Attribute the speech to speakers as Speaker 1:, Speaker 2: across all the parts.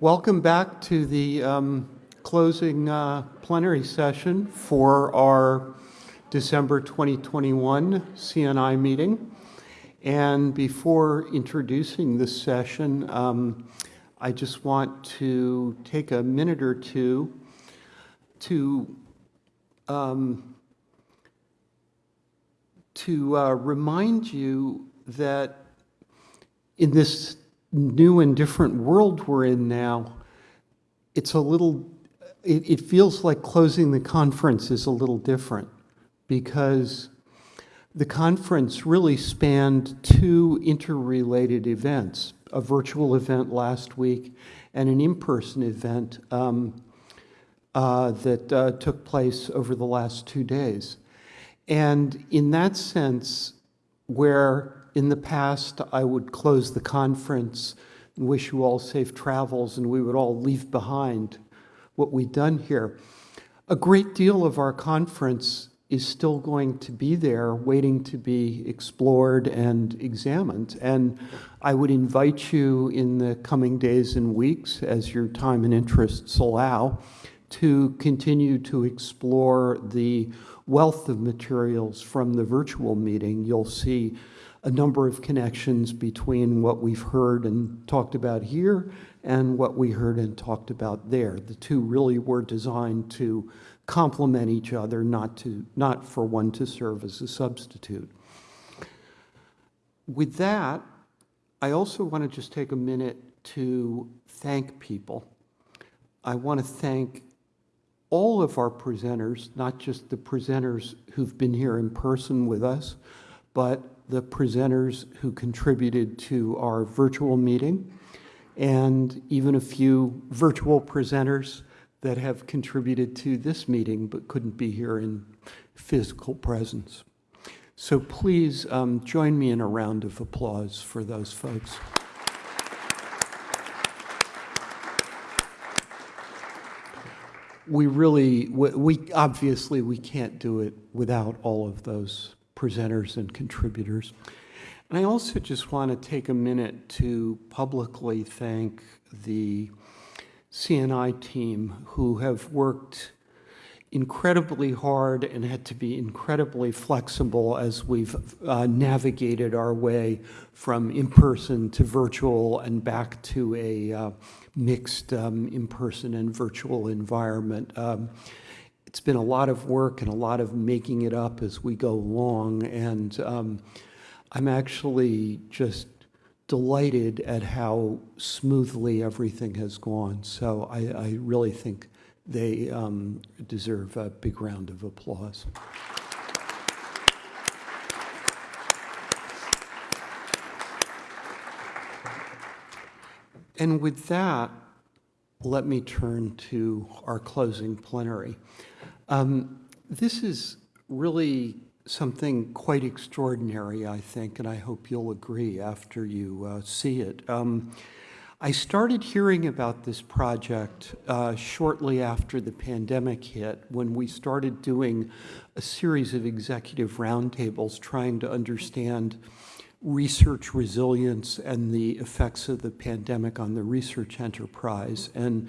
Speaker 1: Welcome back to the um, closing uh, plenary session for our December 2021 CNI meeting. And before introducing this session, um, I just want to take a minute or two to um, to uh, remind you that in this new and different world we're in now, it's a little, it, it feels like closing the conference is a little different because the conference really spanned two interrelated events, a virtual event last week and an in-person event um, uh, that uh, took place over the last two days. And in that sense, where in the past I would close the conference and wish you all safe travels, and we would all leave behind what we've done here. A great deal of our conference is still going to be there, waiting to be explored and examined. And I would invite you in the coming days and weeks, as your time and interests allow, to continue to explore the wealth of materials from the virtual meeting. You'll see a number of connections between what we've heard and talked about here and what we heard and talked about there. The two really were designed to complement each other, not, to, not for one to serve as a substitute. With that, I also want to just take a minute to thank people. I want to thank all of our presenters, not just the presenters who've been here in person with us, but the presenters who contributed to our virtual meeting, and even a few virtual presenters that have contributed to this meeting but couldn't be here in physical presence. So please um, join me in a round of applause for those folks. We really, we, we obviously we can't do it without all of those presenters and contributors. And I also just want to take a minute to publicly thank the CNI team who have worked incredibly hard and had to be incredibly flexible as we've uh, navigated our way from in-person to virtual and back to a uh, mixed um, in-person and virtual environment. Um, it's been a lot of work and a lot of making it up as we go along. And um, I'm actually just delighted at how smoothly everything has gone. So I, I really think they um, deserve a big round of applause. And with that, let me turn to our closing plenary. Um, this is really something quite extraordinary, I think, and I hope you'll agree after you uh, see it. Um, I started hearing about this project uh, shortly after the pandemic hit when we started doing a series of executive roundtables trying to understand research resilience and the effects of the pandemic on the research enterprise. And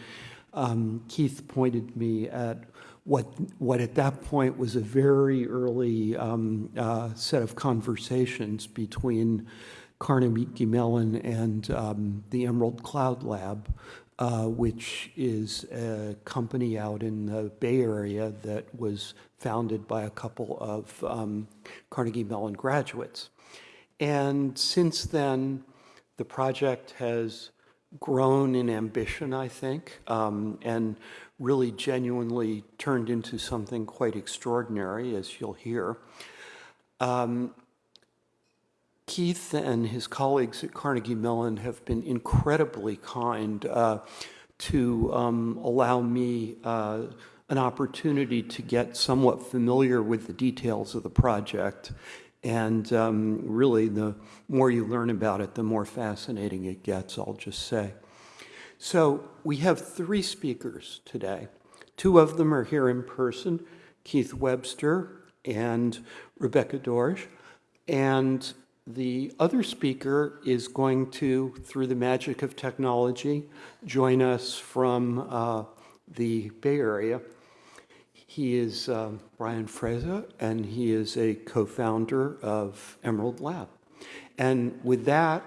Speaker 1: um, Keith pointed me at what, what at that point was a very early um, uh, set of conversations between Carnegie Mellon and um, the Emerald Cloud Lab, uh, which is a company out in the Bay Area that was founded by a couple of um, Carnegie Mellon graduates. And since then, the project has grown in ambition, I think, um, and really genuinely turned into something quite extraordinary, as you'll hear. Um, Keith and his colleagues at Carnegie Mellon have been incredibly kind uh, to um, allow me uh, an opportunity to get somewhat familiar with the details of the project. And um, really, the more you learn about it, the more fascinating it gets, I'll just say. So we have three speakers today. Two of them are here in person, Keith Webster and Rebecca Doerge. And The other speaker is going to, through the magic of technology, join us from uh, the Bay Area. He is um, Brian Frezza, and he is a co-founder of Emerald Lab. And with that,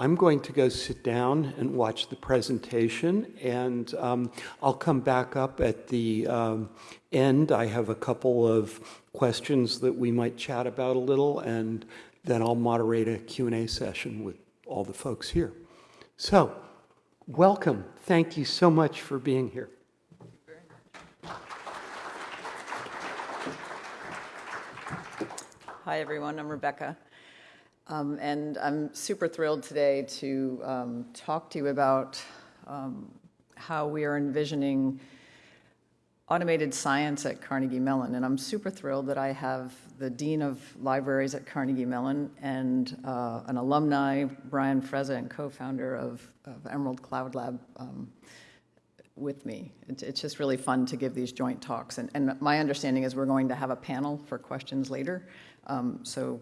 Speaker 1: I'm going to go sit down and watch the presentation, and um, I'll come back up at the um, end. I have a couple of questions that we might chat about a little, and then I'll moderate a Q&A session with all the folks here. So, welcome. Thank you so much for being here.
Speaker 2: Hi, everyone. I'm Rebecca. Um, and I'm super thrilled today to um, talk to you about um, how we are envisioning automated science at Carnegie Mellon. And I'm super thrilled that I have the Dean of Libraries at Carnegie Mellon and uh, an alumni, Brian Frezza, and co-founder of, of, Emerald Cloud Lab um, with me. It's, it's, just really fun to give these joint talks. And, and, my understanding is we're going to have a panel for questions later. Um, so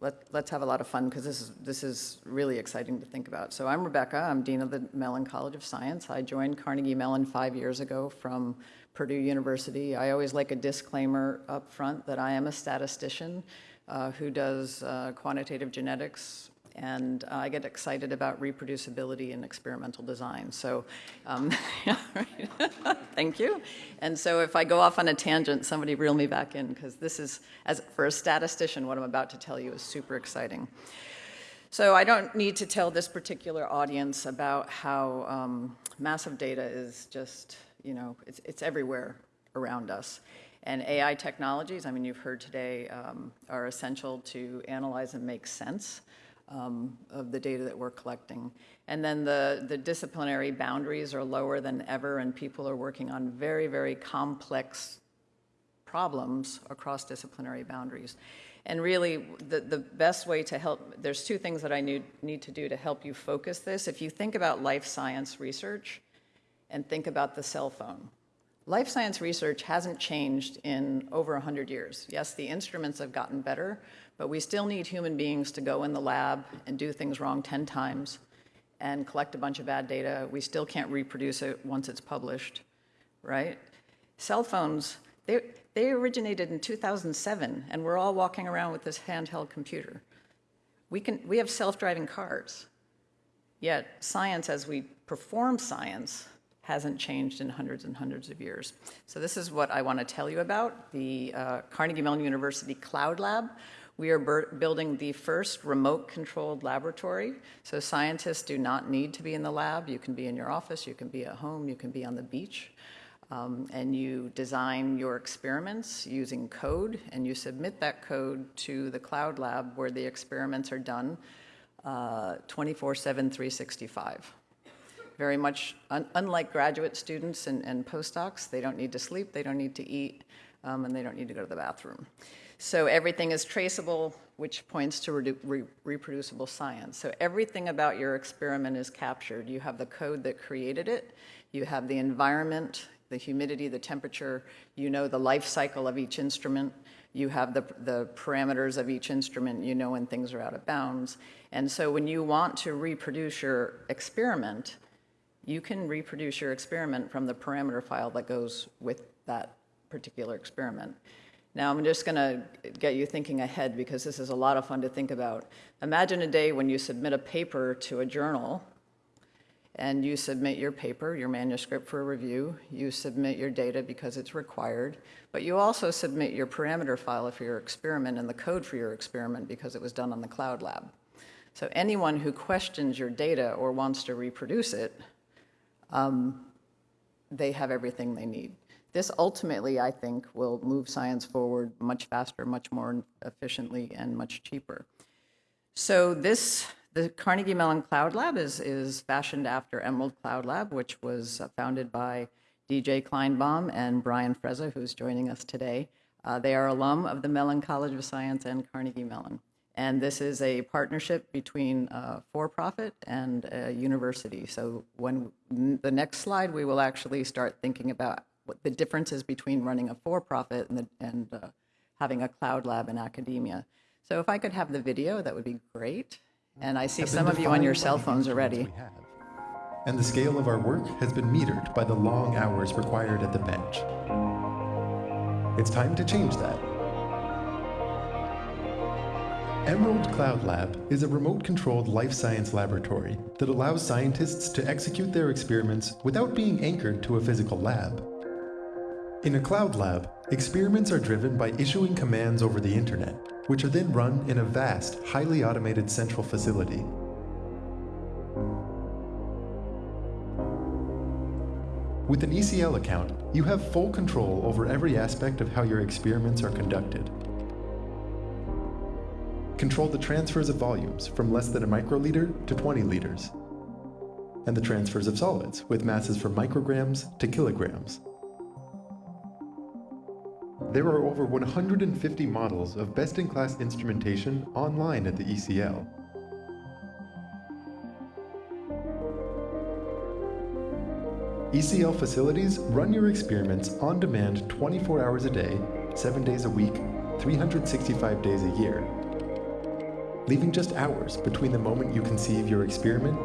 Speaker 2: let, us have a lot of fun because this is, this is really exciting to think about. So I'm Rebecca. I'm Dean of the Mellon College of Science. I joined Carnegie Mellon five years ago from Purdue University. I always like a disclaimer up front that I am a statistician uh, who does uh, quantitative genetics, and uh, I get excited about reproducibility and experimental design. So, um, thank you. And so, if I go off on a tangent, somebody reel me back in because this is, as for a statistician, what I'm about to tell you is super exciting. So, I don't need to tell this particular audience about how um, massive data is just, you know, it's, it's everywhere around us. And AI technologies, I mean, you've heard today, um, are essential to analyze and make sense um, of the data that we're collecting. And then the, the disciplinary boundaries are lower than ever, and people are working on very, very complex problems across disciplinary boundaries. And really, the, the best way to help, there's two things that I need, need to do to help you focus this. If you think about life science research and think about the cell phone, life science research hasn't changed in over 100 years. Yes, the instruments have gotten better, but we still need human beings to go in the lab and do things wrong 10 times and collect a bunch of bad data. We still can't reproduce it once it's published, right? Cell phones, they, they originated in 2007, and we're all walking around with this handheld computer. We, can, we have self-driving cars, yet science, as we perform science, hasn't changed in hundreds and hundreds of years. So this is what I want to tell you about, the uh, Carnegie Mellon University Cloud Lab, we are building the first remote controlled laboratory. So scientists do not need to be in the lab. You can be in your office, you can be at home, you can be on the beach. Um, and you design your experiments using code, and you submit that code to the cloud lab where the experiments are done uh, 24 7, 365. Very much un unlike graduate students and, and, postdocs, they don't need to sleep, they don't need to eat, um, and they don't need to go to the bathroom. So everything is traceable, which points to re re reproducible science. So everything about your experiment is captured. You have the code that created it, you have the environment, the humidity, the temperature, you know the life cycle of each instrument, you have the, the parameters of each instrument, you know when things are out of bounds. And so when you want to reproduce your experiment, you can reproduce your experiment from the parameter file that goes with that particular experiment. Now, I'm just going to get you thinking ahead because this is a lot of fun to think about. Imagine a day when you submit a paper to a journal and you submit your paper, your manuscript for review, you submit your data because it's required, but you also submit your parameter file for your experiment and the code for your experiment because it was done on the cloud lab. So anyone who questions your data or wants to reproduce it, um, they have everything they need. This ultimately, I think, will move science forward much faster, much more efficiently, and much cheaper. So this, the Carnegie Mellon Cloud Lab is, is fashioned after Emerald Cloud Lab, which was founded by DJ Kleinbaum and Brian Frezza, who's joining us today. Uh, they are alum of the Mellon College of Science and Carnegie Mellon. And this is a partnership between uh, for-profit and a university. So when the next slide, we will actually start thinking about what the differences between running a for-profit and, the, and uh, having a cloud lab in academia. So if I could have the video, that would be great. And I see some of you on your cell phones already.
Speaker 3: And the scale of our work has been metered by the long hours required at the bench. It's time to change that. Emerald Cloud Lab is a remote controlled life science laboratory that allows scientists to execute their experiments without being anchored to a physical lab. In a cloud lab, experiments are driven by issuing commands over the internet, which are then run in a vast, highly automated central facility. With an ECL account, you have full control over every aspect of how your experiments are conducted. Control the transfers of volumes from less than a microliter to 20 liters, and the transfers of solids with masses from micrograms to kilograms. There are over 150 models of best-in-class instrumentation online at the ECL. ECL facilities run your experiments on demand 24 hours a day, 7 days a week, 365 days a year, leaving just hours between the moment you conceive your experiment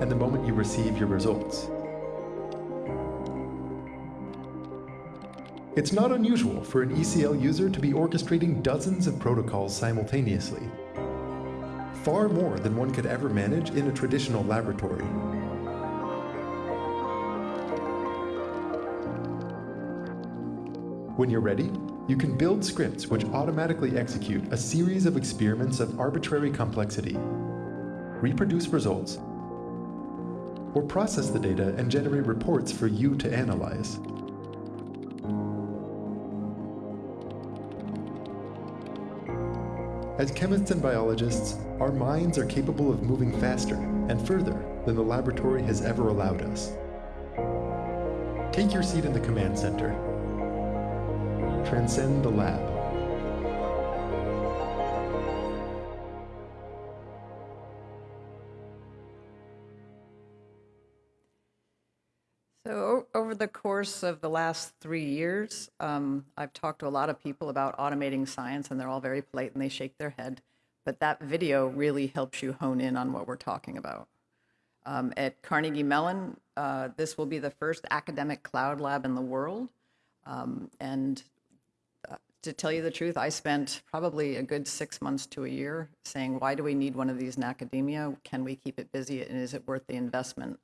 Speaker 3: and the moment you receive your results. It's not unusual for an ECL user to be orchestrating dozens of protocols simultaneously, far more than one could ever manage in a traditional laboratory. When you're ready, you can build scripts which automatically execute a series of experiments of arbitrary complexity, reproduce results, or process the data and generate reports for you to analyze. As chemists and biologists, our minds are capable of moving faster and further than the laboratory has ever allowed us. Take your seat in the command center. Transcend the lab.
Speaker 2: So over the course of the last three years, um, I've talked to a lot of people about automating science, and they're all very polite and they shake their head. But that video really helps you hone in on what we're talking about. Um, at Carnegie Mellon, uh, this will be the first academic cloud lab in the world. Um, and to tell you the truth, I spent probably a good six months to a year saying, why do we need one of these in academia? Can we keep it busy? And is it worth the investment?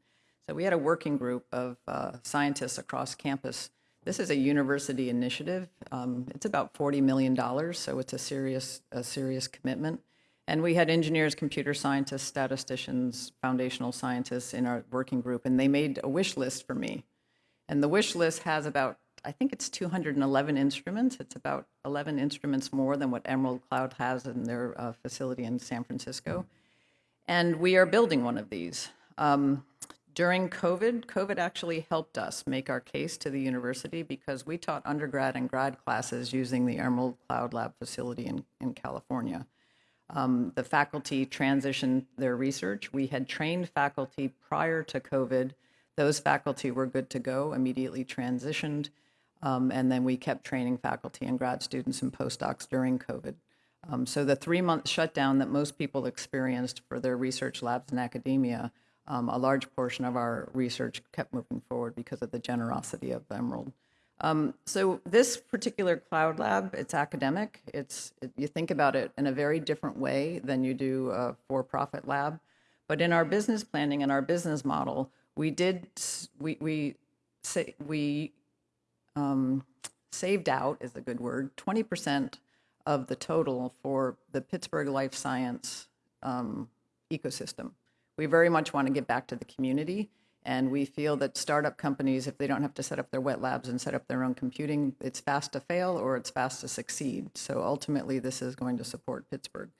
Speaker 2: So we had a working group of uh, scientists across campus. This is a university initiative. Um, it's about $40 million, so it's a serious, a serious commitment. And we had engineers, computer scientists, statisticians, foundational scientists in our working group, and they made a wish list for me. And the wish list has about, I think it's 211 instruments. It's about 11 instruments more than what Emerald Cloud has in their uh, facility in San Francisco. And we are building one of these. Um, during COVID, COVID actually helped us make our case to the university because we taught undergrad and grad classes using the Emerald Cloud Lab facility in, in California. Um, the faculty transitioned their research. We had trained faculty prior to COVID. Those faculty were good to go, immediately transitioned. Um, and then we kept training faculty and grad students and postdocs during COVID. Um, so the three month shutdown that most people experienced for their research labs in academia, um, a large portion of our research kept moving forward because of the generosity of Emerald. Um, so this particular cloud lab, it's academic. It's it, you think about it in a very different way than you do a for-profit lab. But in our business planning and our business model, we did we we say we um, saved out is a good word 20% of the total for the Pittsburgh life science um, ecosystem. We very much want to get back to the community, and we feel that startup companies, if they don't have to set up their wet labs and set up their own computing, it's fast to fail or it's fast to succeed. So ultimately, this is going to support Pittsburgh,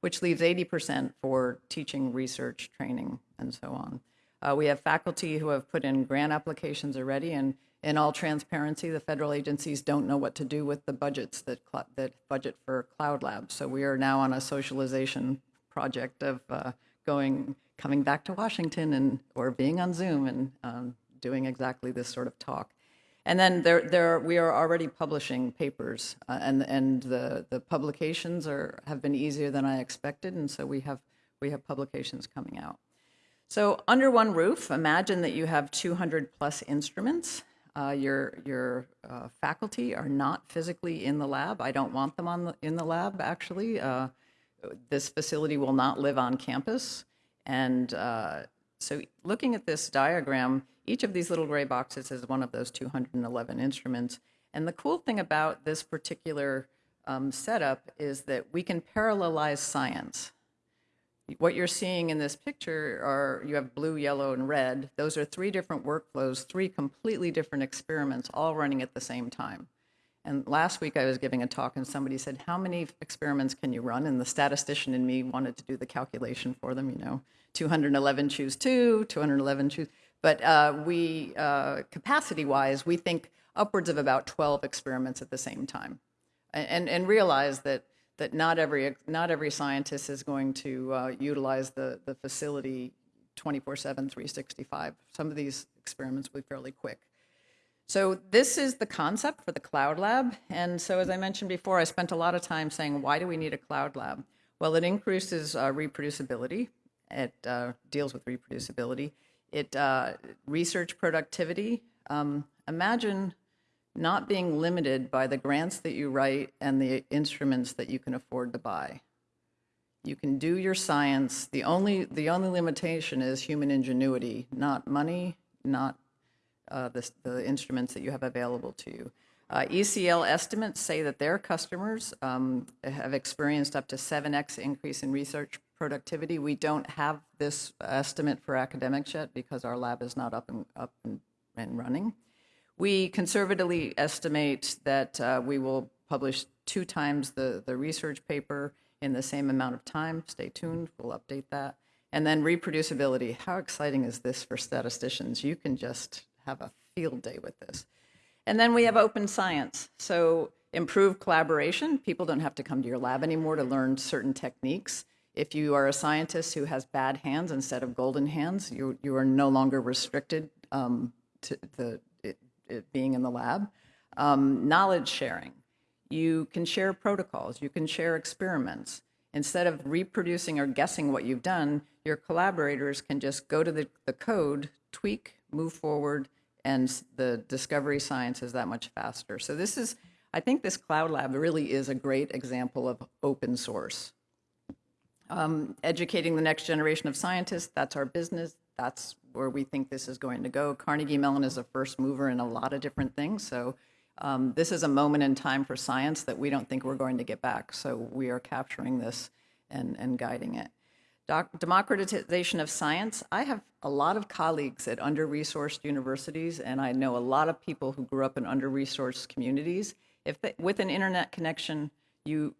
Speaker 2: which leaves 80% for teaching, research, training, and so on. Uh, we have faculty who have put in grant applications already, and in all transparency, the federal agencies don't know what to do with the budgets that that budget for cloud labs. So we are now on a socialization project of uh, going, coming back to Washington and or being on Zoom and um, doing exactly this sort of talk. And then there, there, we are already publishing papers, uh, and and the the publications are have been easier than I expected, and so we have we have publications coming out. So under one roof, imagine that you have 200 plus instruments. Uh, your your uh, faculty are not physically in the lab. I don't want them on the, in the lab. Actually, uh, this facility will not live on campus, and uh, so looking at this diagram, each of these little gray boxes is one of those 211 instruments. And the cool thing about this particular um, setup is that we can parallelize science. What you're seeing in this picture are you have blue, yellow, and red. Those are three different workflows, three completely different experiments, all running at the same time. And last week I was giving a talk and somebody said, How many experiments can you run? And the statistician in me wanted to do the calculation for them, you know, 211 choose two, 211 choose. But uh, we, uh, capacity wise, we think upwards of about 12 experiments at the same time. And, and realize that, that not, every, not every scientist is going to uh, utilize the, the facility 24 7, 365. Some of these experiments will be fairly quick. So this is the concept for the cloud lab. And so as I mentioned before, I spent a lot of time saying, why do we need a cloud lab? Well, it increases uh, reproducibility. It uh, deals with reproducibility. It uh, research productivity. Um, imagine not being limited by the grants that you write and the instruments that you can afford to buy. You can do your science. The only the only limitation is human ingenuity, not money, not uh, the, the instruments that you have available to you. Uh, ECL estimates say that their customers um, have experienced up to 7x increase in research productivity. We don't have this estimate for academics yet because our lab is not up and, up and, and running. We conservatively estimate that uh, we will publish two times the, the research paper in the same amount of time. Stay tuned, we'll update that. And then reproducibility. How exciting is this for statisticians? You can just have a field day with this. And then we have open science. So improved collaboration. People don't have to come to your lab anymore to learn certain techniques. If you are a scientist who has bad hands instead of golden hands, you, you are no longer restricted um, to the, being in the lab. Um, knowledge sharing. You can share protocols. You can share experiments. Instead of reproducing or guessing what you've done, your collaborators can just go to the, the code, tweak, move forward, and the discovery science is that much faster. So this is, I think this cloud lab really is a great example of open source. Um, educating the next generation of scientists, that's our business. That's where we think this is going to go. Carnegie Mellon is a first mover in a lot of different things. So um, this is a moment in time for science that we don't think we're going to get back. So we are capturing this and, and guiding it. Doc democratization of science. I have a lot of colleagues at under-resourced universities, and I know a lot of people who grew up in under-resourced communities. If they, with an internet connection, you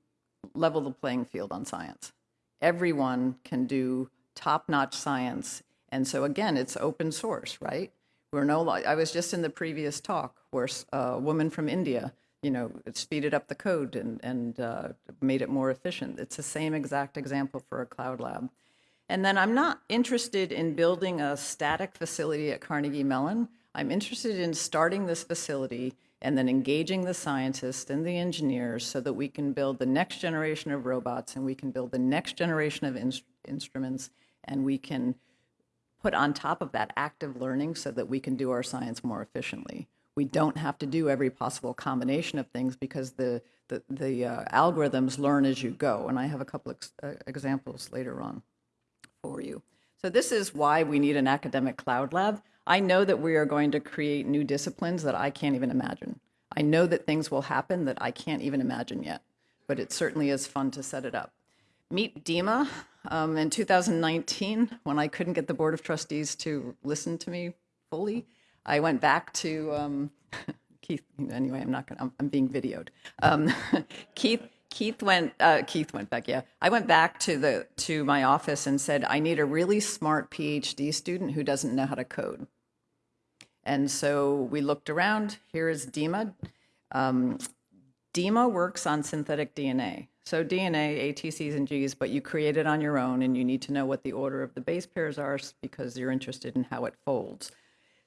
Speaker 2: level the playing field on science. Everyone can do top-notch science, and so again, it's open source, right? We're no. I was just in the previous talk where a woman from India, you know, speeded up the code and and uh, made it more efficient. It's the same exact example for a cloud lab. And then I'm not interested in building a static facility at Carnegie Mellon. I'm interested in starting this facility and then engaging the scientists and the engineers so that we can build the next generation of robots and we can build the next generation of in instruments and we can put on top of that active learning so that we can do our science more efficiently. We don't have to do every possible combination of things because the, the, the uh, algorithms learn as you go. And I have a couple of uh, examples later on for you. So this is why we need an academic cloud lab. I know that we are going to create new disciplines that I can't even imagine. I know that things will happen that I can't even imagine yet, but it certainly is fun to set it up. Meet Dima um, in 2019, when I couldn't get the Board of Trustees to listen to me fully, I went back to um, Keith. Anyway, I'm not going. I'm, I'm being videoed. Um, Keith Keith went. Uh, Keith went back. Yeah, I went back to the to my office and said, I need a really smart PhD student who doesn't know how to code. And so we looked around. Here is Dima. Um, Dima works on synthetic DNA. So DNA, ATCs, and G's, but you create it on your own, and you need to know what the order of the base pairs are because you're interested in how it folds.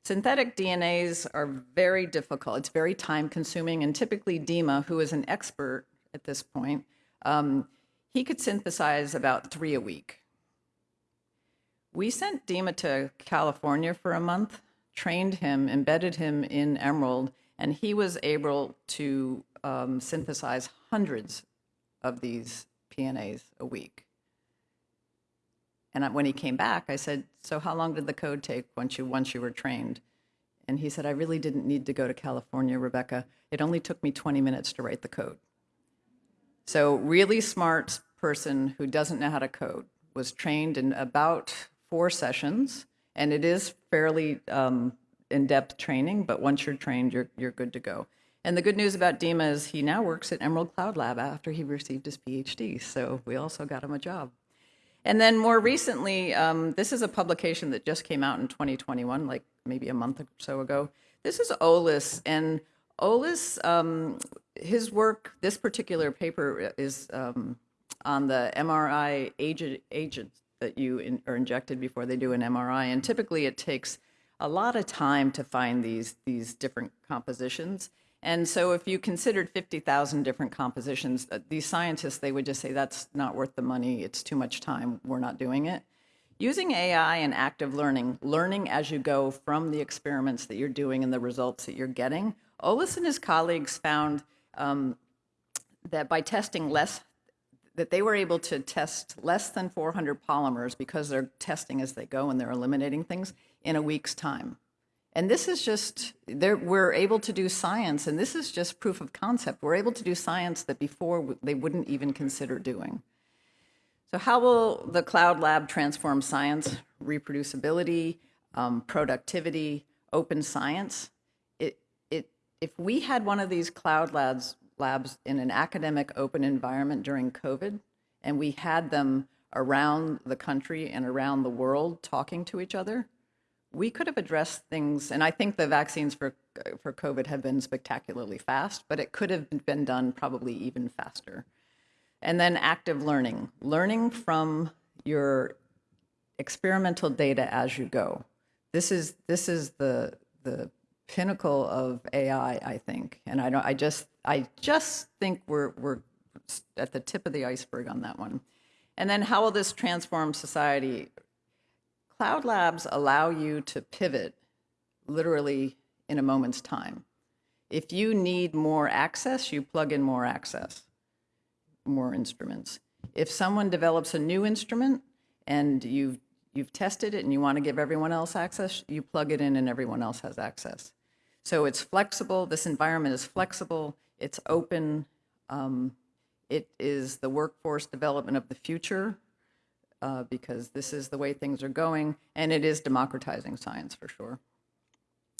Speaker 2: Synthetic DNAs are very difficult. It's very time consuming. And typically, Dima, who is an expert at this point, um, he could synthesize about three a week. We sent Dima to California for a month, trained him, embedded him in Emerald, and he was able to um, synthesize hundreds of these PNAs a week. And when he came back, I said, "So how long did the code take once you once you were trained?" And he said, "I really didn't need to go to California, Rebecca. It only took me 20 minutes to write the code." So, really smart person who doesn't know how to code was trained in about four sessions, and it is fairly um, in-depth training. But once you're trained, you're you're good to go. And the good news about Dima is he now works at Emerald Cloud Lab after he received his PhD. So we also got him a job. And then more recently, um, this is a publication that just came out in 2021, like maybe a month or so ago. This is Olis, and Olis, um, his work, this particular paper is um, on the MRI agent, agents that you in, are injected before they do an MRI, and typically it takes a lot of time to find these these different compositions. And so, if you considered 50,000 different compositions, uh, these scientists, they would just say, that's not worth the money. It's too much time. We're not doing it. Using AI and active learning, learning as you go from the experiments that you're doing and the results that you're getting, Olis and his colleagues found um, that by testing less, that they were able to test less than 400 polymers because they're testing as they go and they're eliminating things in a week's time. And this is just, we're able to do science, and this is just proof of concept. We're able to do science that before they wouldn't even consider doing. So, how will the cloud lab transform science, reproducibility, um, productivity, open science? It, it, if we had one of these cloud labs, labs in an academic open environment during COVID, and we had them around the country and around the world talking to each other, we could have addressed things, and I think the vaccines for for COVID have been spectacularly fast, but it could have been done probably even faster. And then active learning, learning from your experimental data as you go. This is this is the the pinnacle of AI, I think, and I don't. I just I just think we're we're at the tip of the iceberg on that one. And then how will this transform society? Cloud labs allow you to pivot literally in a moment's time. If you need more access, you plug in more access, more instruments. If someone develops a new instrument and you've, you've tested it and you want to give everyone else access, you plug it in and everyone else has access. So it's flexible. This environment is flexible. It's open. Um, it is the workforce development of the future uh, because this is the way things are going, and it is democratizing science for sure.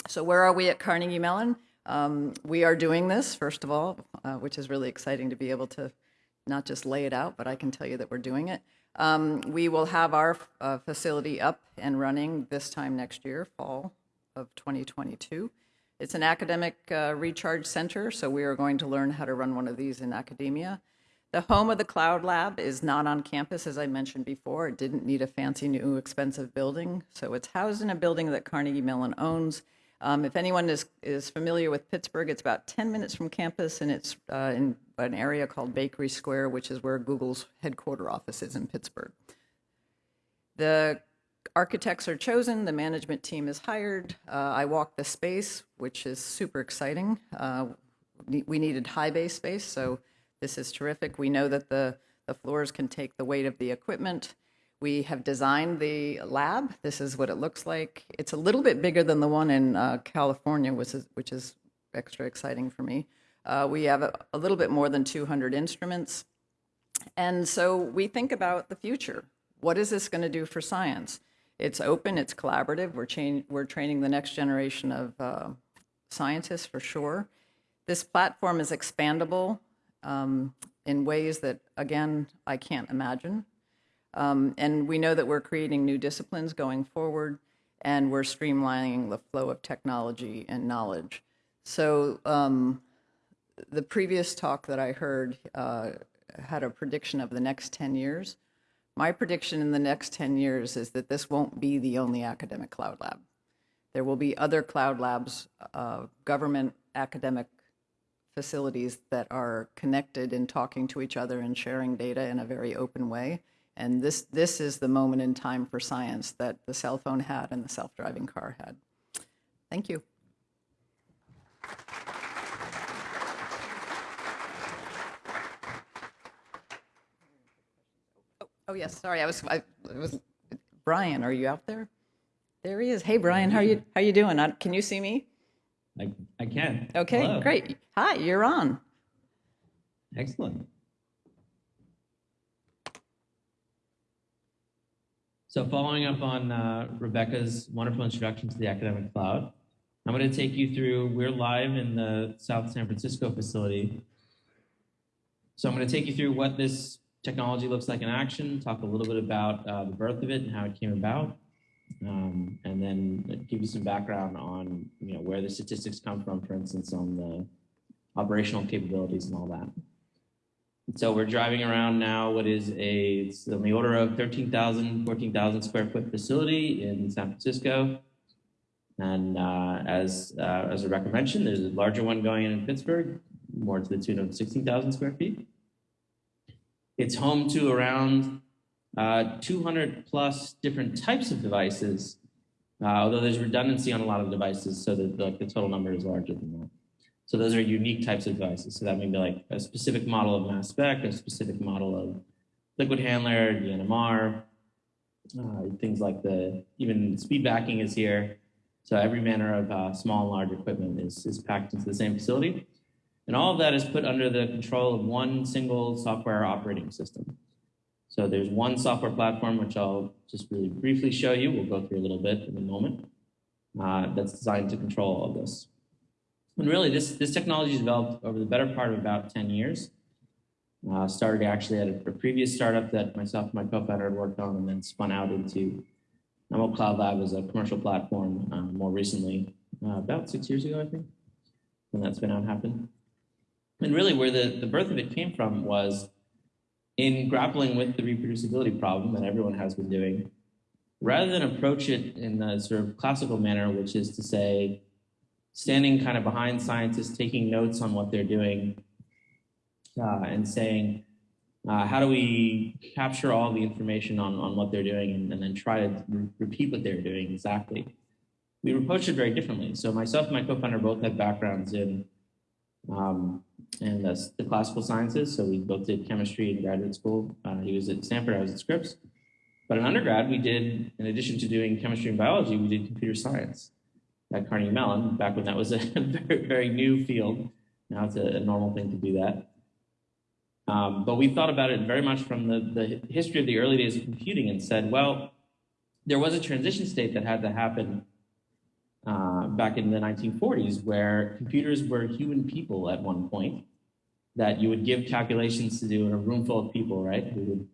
Speaker 2: So, where are we at Carnegie Mellon? Um, we are doing this, first of all, uh, which is really exciting to be able to not just lay it out, but I can tell you that we're doing it. Um, we will have our uh, facility up and running this time next year, fall of 2022. It's an academic uh, recharge center, so we are going to learn how to run one of these in academia. The home of the Cloud Lab is not on campus, as I mentioned before. It didn't need a fancy, new, expensive building. So it's housed in a building that Carnegie Mellon owns. Um, if anyone is, is familiar with Pittsburgh, it's about 10 minutes from campus, and it's uh, in an area called Bakery Square, which is where Google's headquarter office is in Pittsburgh. The architects are chosen, the management team is hired. Uh, I walked the space, which is super exciting. Uh, we needed high bay space, so this is terrific. We know that the, the floors can take the weight of the equipment. We have designed the lab. This is what it looks like. It's a little bit bigger than the one in uh, California, which is, which is extra exciting for me. Uh, we have a, a little bit more than 200 instruments. And so we think about the future. What is this going to do for science? It's open, it's collaborative. We're, change, we're training the next generation of uh, scientists for sure. This platform is expandable um, in ways that, again, I can't imagine. Um, and we know that we're creating new disciplines going forward, and we're streamlining the flow of technology and knowledge. So, um, the previous talk that I heard uh, had a prediction of the next 10 years. My prediction in the next 10 years is that this won't be the only academic cloud lab. There will be other cloud labs, uh, government, academic facilities that are connected and talking to each other and sharing data in a very open way. And this, this is the moment in time for science that the cell phone had and the self-driving car had. Thank you. Oh, Oh, yes, sorry, I was, I was, Brian, are you out there? There he is. Hey, Brian, how you, how you doing? Uh, Can you see me?
Speaker 4: I, I can.
Speaker 2: Okay,
Speaker 4: Hello.
Speaker 2: great. Hi, you're on.
Speaker 4: Excellent. So following up on uh, Rebecca's wonderful introduction to the academic cloud, I'm going to take you through, we're live in the South San Francisco facility. So I'm going to take you through what this technology looks like in action, talk a little bit about uh, the birth of it and how it came about, um, and then give you some background on you know where the statistics come from, for instance, on the operational capabilities and all that. So we're driving around now what is a, it's on the order of 13,000, 14,000 square foot facility in San Francisco. And uh, as, uh, as Rebecca mentioned, there's a larger one going in in Pittsburgh, more to the tune of 16,000 square feet. It's home to around uh, 200 plus different types of devices, uh, although there's redundancy on a lot of devices, so that like, the total number is larger than that. So those are unique types of devices. So that may be like a specific model of mass spec, a specific model of liquid handler, the NMR, uh, things like the, even speed backing is here. So every manner of uh, small and large equipment is, is packed into the same facility. And all of that is put under the control of one single software operating system. So there's one software platform, which I'll just really briefly show you. We'll go through a little bit in a moment. Uh, that's designed to control all of this. And really, this, this technology is developed over the better part of about 10 years. Uh, started actually at a, a, previous startup that myself and my co-founder had worked on and then spun out into Emerald Cloud Lab as a commercial platform uh, more recently, uh, about six years ago, I think, when that spin out happened. And really where the, the birth of it came from was in grappling with the reproducibility problem that everyone has been doing, rather than approach it in the sort of classical manner, which is to say, standing kind of behind scientists, taking notes on what they're doing, uh, and saying, uh, how do we capture all the information on, on what they're doing and, and then try to re repeat what they're doing exactly? We approached it very differently. So myself and my co-founder both had backgrounds in um, the, the, classical sciences. So we both did chemistry in graduate school. Uh, he was at Stanford, I was at Scripps. But in undergrad, we did, in addition to doing chemistry and biology, we did computer science at Carnegie Mellon, back when that was a very, very new field. Now it's a, a normal thing to do that. Um, but we thought about it very much from the, the history of the early days of computing and said, well, there was a transition state that had to happen uh, back in the 1940s where computers were human people at one point that you would give calculations to do in a room full of people, right? Who would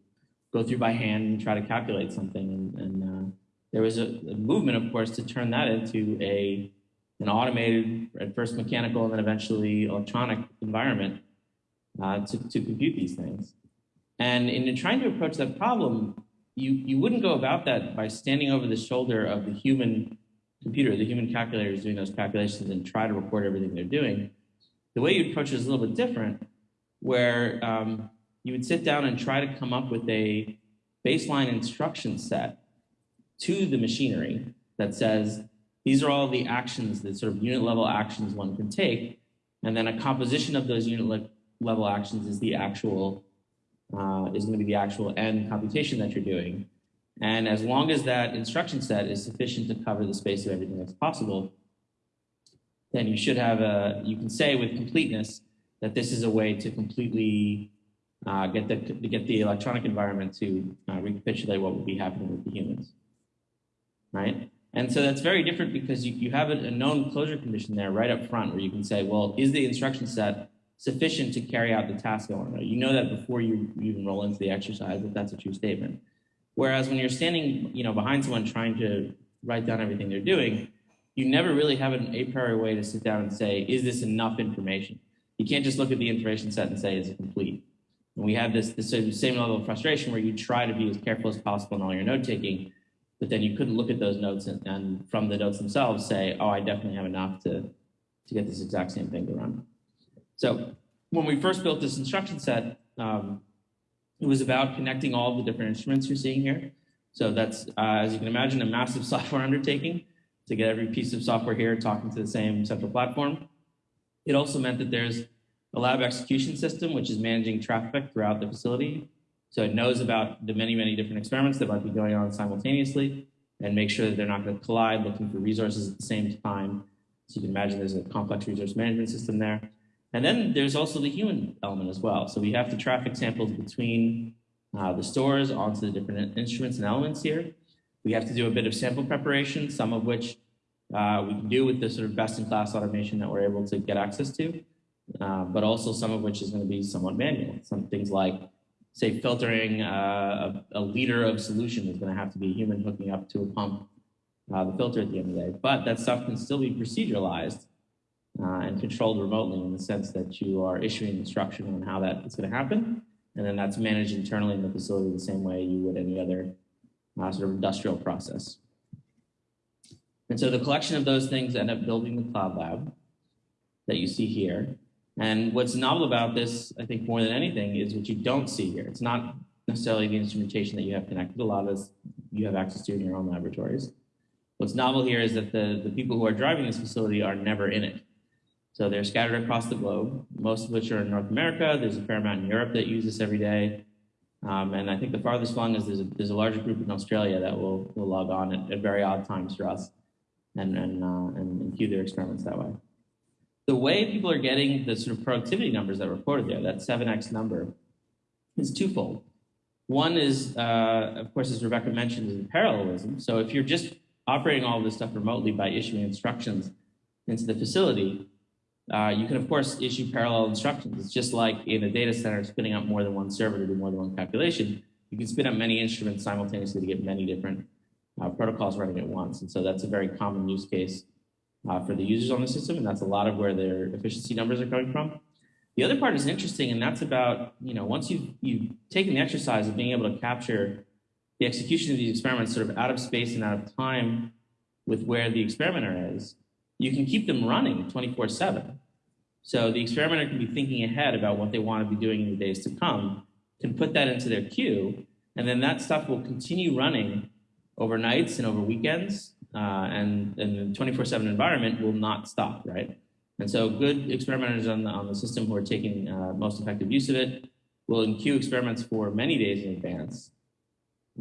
Speaker 4: go through by hand and try to calculate something. And, and uh, there was a, a, movement, of course, to turn that into a an automated, at first mechanical and then eventually electronic environment uh, to, to compute these things. And in trying to approach that problem, you, you wouldn't go about that by standing over the shoulder of the human computer, the human calculator is doing those calculations and try to record everything they're doing. The way you approach it is a little bit different, where um, you would sit down and try to come up with a baseline instruction set to the machinery that says, these are all the actions, the sort of unit level actions one can take, and then a composition of those unit le level actions is the actual, uh, is going to be the actual end computation that you're doing. And as long as that instruction set is sufficient to cover the space of everything that's possible, then you should have a, you can say with completeness that this is a way to completely uh, get, the, to get the electronic environment to uh, recapitulate what would be happening with the humans, right? And so that's very different because you, you have a, known closure condition there right up front where you can say, well, is the instruction set sufficient to carry out the task know? You know that before you even roll into the exercise, that that's a true statement. Whereas when you're standing, you know, behind someone trying to write down everything they're doing, you never really have an a priori way to sit down and say, is this enough information? You can't just look at the information set and say, is it complete? And we have this, this same level of frustration where you try to be as careful as possible in all your note taking, but then you couldn't look at those notes and, and from the notes themselves say, oh, I definitely have enough to, to get this exact same thing to run. So when we first built this instruction set, um, it was about connecting all the different instruments you're seeing here. So that's, uh, as you can imagine, a massive software undertaking to get every piece of software here talking to the same central platform. It also meant that there's a lab execution system, which is managing traffic throughout the facility. So it knows about the many, many different experiments that might be going on simultaneously and make sure that they're not going to collide looking for resources at the same time. So you can imagine there's a complex resource management system there. And then there's also the human element as well. So we have to traffic samples between uh, the stores onto the different instruments and elements here. We have to do a bit of sample preparation, some of which uh, we can do with the sort of best-in-class automation that we're able to get access to, uh, but also some of which is going to be somewhat manual. Some things like, say, filtering uh, a, a, liter of solution is going to have to be a human hooking up to a pump, uh, the filter at the end of the day. But that stuff can still be proceduralized uh, and controlled remotely in the sense that you are issuing instruction on how that is going to happen. And then that's managed internally in the facility the same way you would any other uh, sort of industrial process. And so the collection of those things end up building the cloud lab that you see here. And what's novel about this, I think more than anything, is what you don't see here. It's not necessarily the instrumentation that you have connected. A lot of this you have access to in your own laboratories. What's novel here is that the, the people who are driving this facility are never in it. So they're scattered across the globe, most of which are in North America. There's a fair amount in Europe that use this every day. Um, and I think the farthest flung is there's a, there's a larger group in Australia that will, will log on at, at very odd times for us and, and, uh, and, and queue their experiments that way. The way people are getting the sort of productivity numbers that were quoted there, that 7x number, is twofold. One is, uh, of course, as Rebecca mentioned, is parallelism. So if you're just operating all this stuff remotely by issuing instructions into the facility, uh, you can, of course, issue parallel instructions. It's just like in a data center spinning up more than one server to do more than one calculation. You can spin up many instruments simultaneously to get many different uh, protocols running at once. And so that's a very common use case uh, for the users on the system, and that's a lot of where their efficiency numbers are coming from. The other part is interesting, and that's about, you know, once you've, you've taken the exercise of being able to capture the execution of these experiments sort of out of space and out of time with where the experimenter is, you can keep them running 24 7. So the experimenter can be thinking ahead about what they want to be doing in the days to come, can put that into their queue, and then that stuff will continue running overnights and over weekends, uh, and, and the 24 7 environment will not stop, right? And so good experimenters on the, on the system who are taking uh, most effective use of it will enqueue experiments for many days in advance.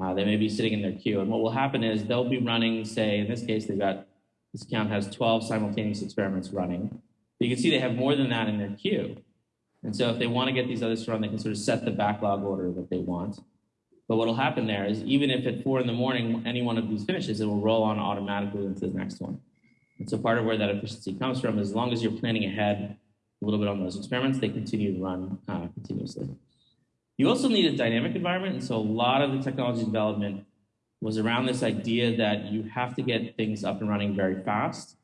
Speaker 4: Uh, they may be sitting in their queue. And what will happen is they'll be running, say, in this case, they've got this account has 12 simultaneous experiments running. But you can see they have more than that in their queue. And so if they want to get these others to run, they can sort of set the backlog order that they want. But what will happen there is even if at four in the morning, any one of these finishes, it will roll on automatically into the next one. And so part of where that efficiency comes from as long as you're planning ahead a little bit on those experiments, they continue to run uh, continuously. You also need a dynamic environment. And so a lot of the technology development was around this idea that you have to get things up and running very fast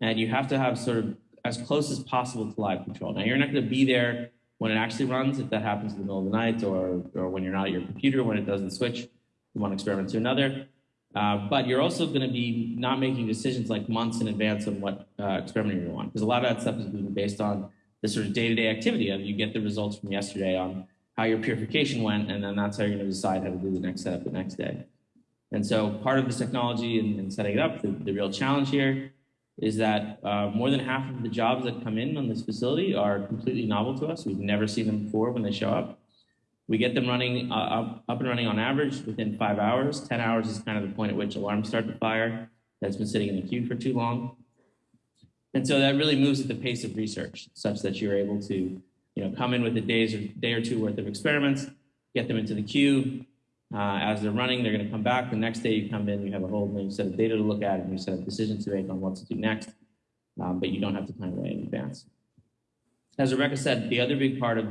Speaker 4: and you have to have sort of as close as possible to live control. Now, you're not going to be there when it actually runs, if that happens in the middle of the night or, or when you're not at your computer, when it doesn't switch from one experiment to another. Uh, but you're also going to be not making decisions like months in advance of what uh, experiment you're want, because a lot of that stuff is being based on the sort of day-to-day activity of you get the results from yesterday on how your purification went, and then that's how you're going to decide how to do the next setup the next day. And so part of this technology and, and setting it up, the, the, real challenge here is that uh, more than half of the jobs that come in on this facility are completely novel to us. We've never seen them before when they show up. We get them running uh, up, up and running on average within five hours. 10 hours is kind of the point at which alarms start to fire that's been sitting in the queue for too long. And so that really moves at the pace of research such that you're able to you know, come in with a days or day or two worth of experiments, get them into the queue, uh, as they're running, they're going to come back. The next day you come in, you have a whole new set of data to look at, and you set of decisions to make on what to do next, um, but you don't have to plan away in advance. As Rebecca said, the other big part of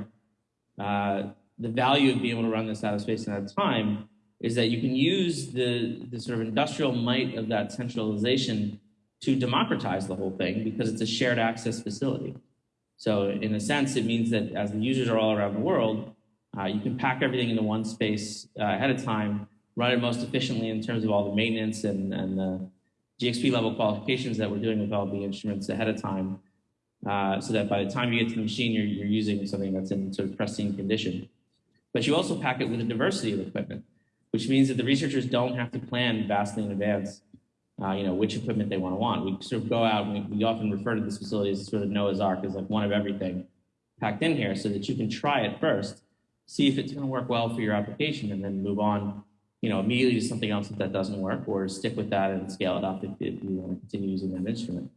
Speaker 4: uh, the value of being able to run this out of space and out of time is that you can use the, the sort of industrial might of that centralization to democratize the whole thing because it's a shared access facility. So in a sense, it means that as the users are all around the world, uh, you can pack everything into one space uh, ahead of time run it most efficiently in terms of all the maintenance and, and the GXP level qualifications that we're doing with all the instruments ahead of time, uh, so that by the time you get to the machine, you're, you're using something that's in sort of pristine condition. But you also pack it with a diversity of equipment, which means that the researchers don't have to plan vastly in advance, uh, you know, which equipment they want to want. We sort of go out and we, we often refer to this facility as sort of Noah's Ark as like one of everything packed in here so that you can try it first, see if it's going to work well for your application and then move on, you know, immediately to something else if that doesn't work or stick with that and scale it up if, if you want to continue using that instrument.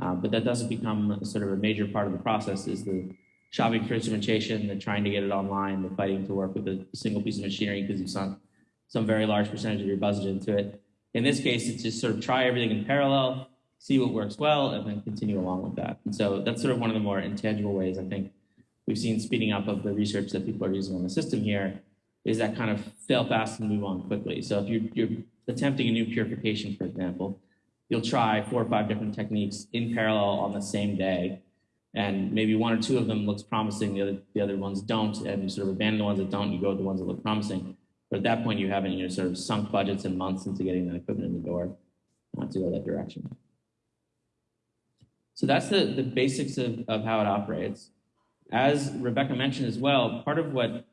Speaker 4: Uh, but that doesn't become sort of a major part of the process is the shopping for instrumentation, the trying to get it online, the fighting to work with a single piece of machinery because you've sunk some very large percentage of your budget into it. In this case, it's just sort of try everything in parallel, see what works well, and then continue along with that. And so that's sort of one of the more intangible ways I think we've seen speeding up of the research that people are using on the system here is that kind of fail fast and move on quickly. So if you're, you're attempting a new purification, for example, you'll try four or five different techniques in parallel on the same day. And maybe one or two of them looks promising, the other, the other ones don't, and you sort of abandon the ones that don't, you go with the ones that look promising. But at that point, you haven't you know, sort of sunk budgets and months into getting that equipment in the door uh, to go that direction. So that's the, the basics of, of how it operates. As Rebecca mentioned as well, part of what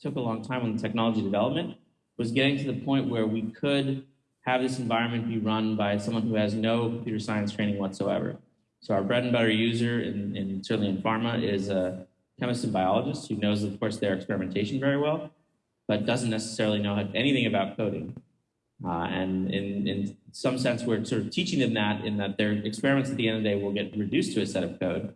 Speaker 4: took a long time on the technology development was getting to the point where we could have this environment be run by someone who has no computer science training whatsoever. So our bread and butter user, in, in certainly in pharma, is a chemist and biologist who knows, of course, their experimentation very well, but doesn't necessarily know anything about coding. Uh, and in, in some sense, we're sort of teaching them that in that their experiments at the end of the day will get reduced to a set of code,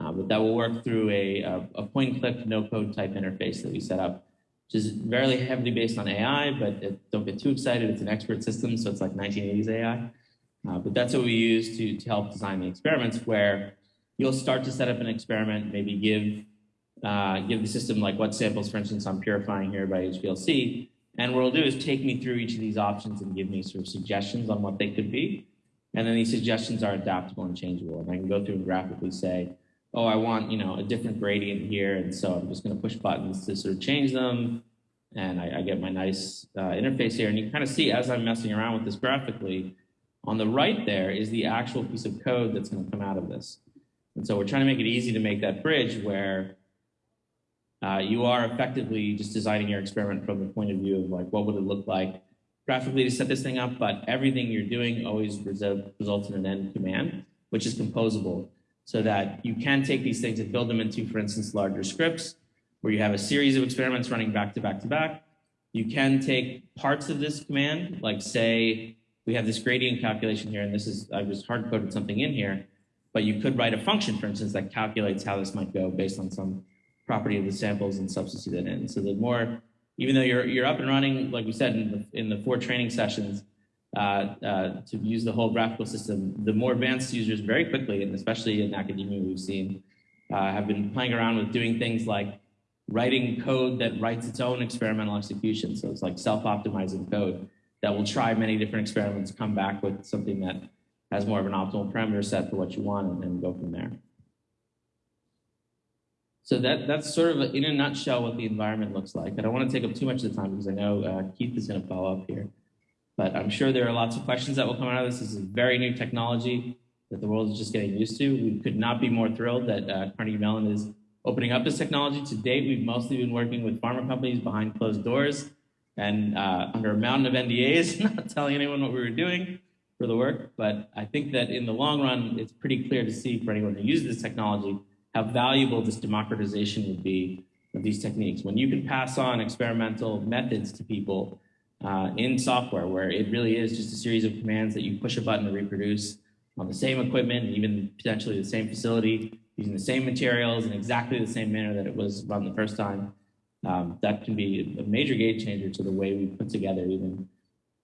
Speaker 4: uh, but that will work through a, a, a point click no code type interface that we set up which is very heavily based on AI, but it, don't get too excited. It's an expert system, so it's like 1980s AI. Uh, but that's what we use to, to help design the experiments where you'll start to set up an experiment, maybe give, uh, give the system like what samples, for instance, I'm purifying here by HPLC. And what it'll do is take me through each of these options and give me sort of suggestions on what they could be. And then these suggestions are adaptable and changeable. And I can go through and graphically say, oh, I want, you know, a different gradient here. And so I'm just going to push buttons to sort of change them. And I, I get my nice uh, interface here. And you kind of see as I'm messing around with this graphically, on the right there is the actual piece of code that's going to come out of this. And so we're trying to make it easy to make that bridge where uh, you are effectively just designing your experiment from the point of view of like, what would it look like graphically to set this thing up, but everything you're doing always results in an end command, which is composable so that you can take these things and build them into, for instance, larger scripts where you have a series of experiments running back to back to back. You can take parts of this command, like say, we have this gradient calculation here, and this is, I just hard coded something in here, but you could write a function, for instance, that calculates how this might go based on some property of the samples and substitute it in. So the more, even though you're, you're up and running, like we said in the, in the four training sessions, to use the whole graphical system, the more advanced users very quickly, and especially in academia we've seen, uh, have been playing around with doing things like writing code that writes its own experimental execution. So it's like self-optimizing code that will try many different experiments, come back with something that has more of an optimal parameter set for what you want and, and go from there. So that, that's sort of, in a nutshell, what the environment looks like. I don't want to take up too much of the time because I know uh, Keith is going to follow up here. But I'm sure there are lots of questions that will come out of this. This is very new technology that the world is just getting used to. We could not be more thrilled that uh, Carnegie Mellon is opening up this technology. To date, we've mostly been working with pharma companies behind closed doors and uh, under a mountain of NDAs, not telling anyone what we were doing for the work. But I think that in the long run, it's pretty clear to see for anyone who uses this technology how valuable this democratization would be of these techniques. When you can pass on experimental methods to people uh, in software where it really is just a series of commands that you push a button to reproduce on the same equipment, even potentially the same facility, using the same materials in exactly the same manner that it was run the first time. Um, that can be a major game changer to the way we put together even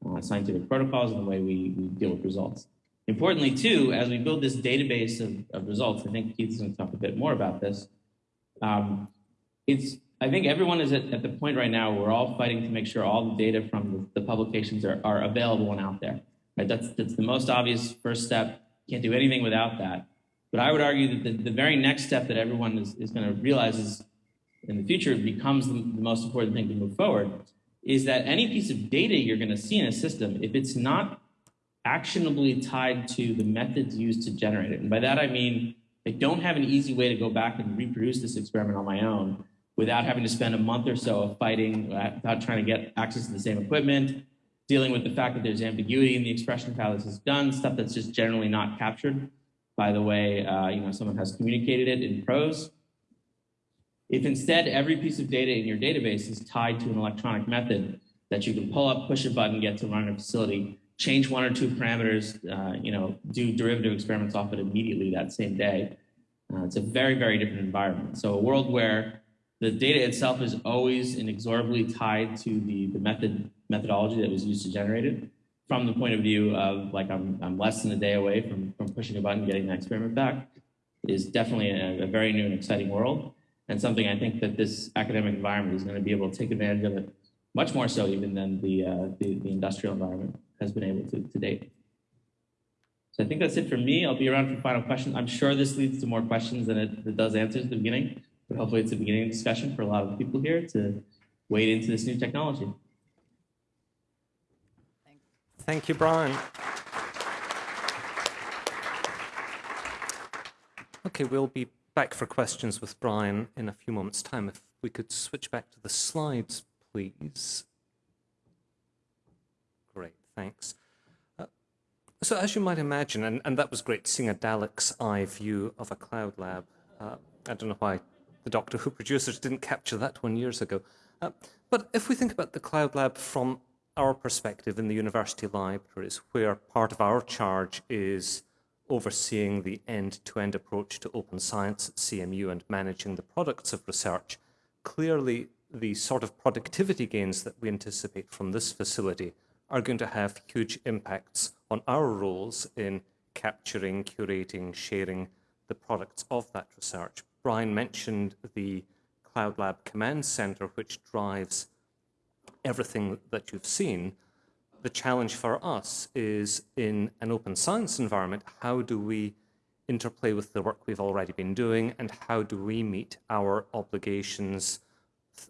Speaker 4: uh, scientific protocols and the way we, we, deal with results. Importantly, too, as we build this database of, of results, I think Keith's going to talk a bit more about this. Um, it's I think everyone is at, at, the point right now we're all fighting to make sure all the data from the, the publications are, are, available and out there. Right? That's, that's the most obvious first step. Can't do anything without that. But I would argue that the, the very next step that everyone is, is going to realize is in the future becomes the, the, most important thing to move forward is that any piece of data you're going to see in a system, if it's not actionably tied to the methods used to generate it, and by that I mean I don't have an easy way to go back and reproduce this experiment on my own without having to spend a month or so of fighting, uh, without trying to get access to the same equipment, dealing with the fact that there's ambiguity in the expression of how this is done, stuff that's just generally not captured by the way uh, you know someone has communicated it in prose. If instead every piece of data in your database is tied to an electronic method that you can pull up, push a button, get to run a facility, change one or two parameters, uh, you know, do derivative experiments off it immediately that same day, uh, it's a very, very different environment. So a world where the data itself is always inexorably tied to the, the method methodology that was used to generate it from the point of view of like I'm, I'm less than a day away from, from pushing a button, getting that experiment back is definitely a, a very new and exciting world and something I think that this academic environment is going to be able to take advantage of it much more so even than the, uh, the, the, industrial environment has been able to to date. So I think that's it for me. I'll be around for final questions. I'm sure this leads to more questions than it, it does answers at the beginning, but hopefully it's a beginning of discussion for a lot of people here to wade into this new technology.
Speaker 5: Thank you, Brian. Okay, we'll be back for questions with Brian in a few moments' time. If we could switch back to the slides, please. Great, thanks. Uh, so as you might imagine, and, and that was great seeing a Dalek's eye view of a cloud lab. Uh, I don't know why the Doctor Who producers didn't capture that one years ago. Uh, but if we think about the cloud lab from our perspective in the university libraries, where part of our charge is overseeing the end-to-end approach to open science at CMU and managing the products of research, clearly the sort of productivity gains that we anticipate from this facility are going to have huge impacts on our roles in capturing, curating, sharing the products of that research. Brian mentioned the Cloud Lab Command Center, which drives everything that you've seen. The challenge for us is in an open science environment, how do we interplay with the work we've already been doing and how do we meet our obligations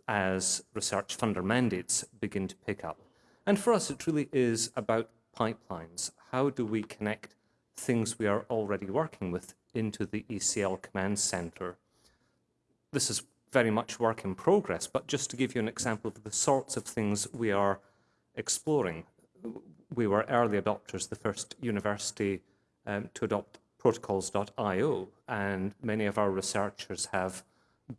Speaker 5: as research funder mandates begin to pick up. And for us, it really is about pipelines. How do we connect things we are already working with into the ECL command center? This is very much work in progress, but just to give you an example of the sorts of things we are exploring. We were early adopters, the first university um, to adopt protocols.io, and many of our researchers have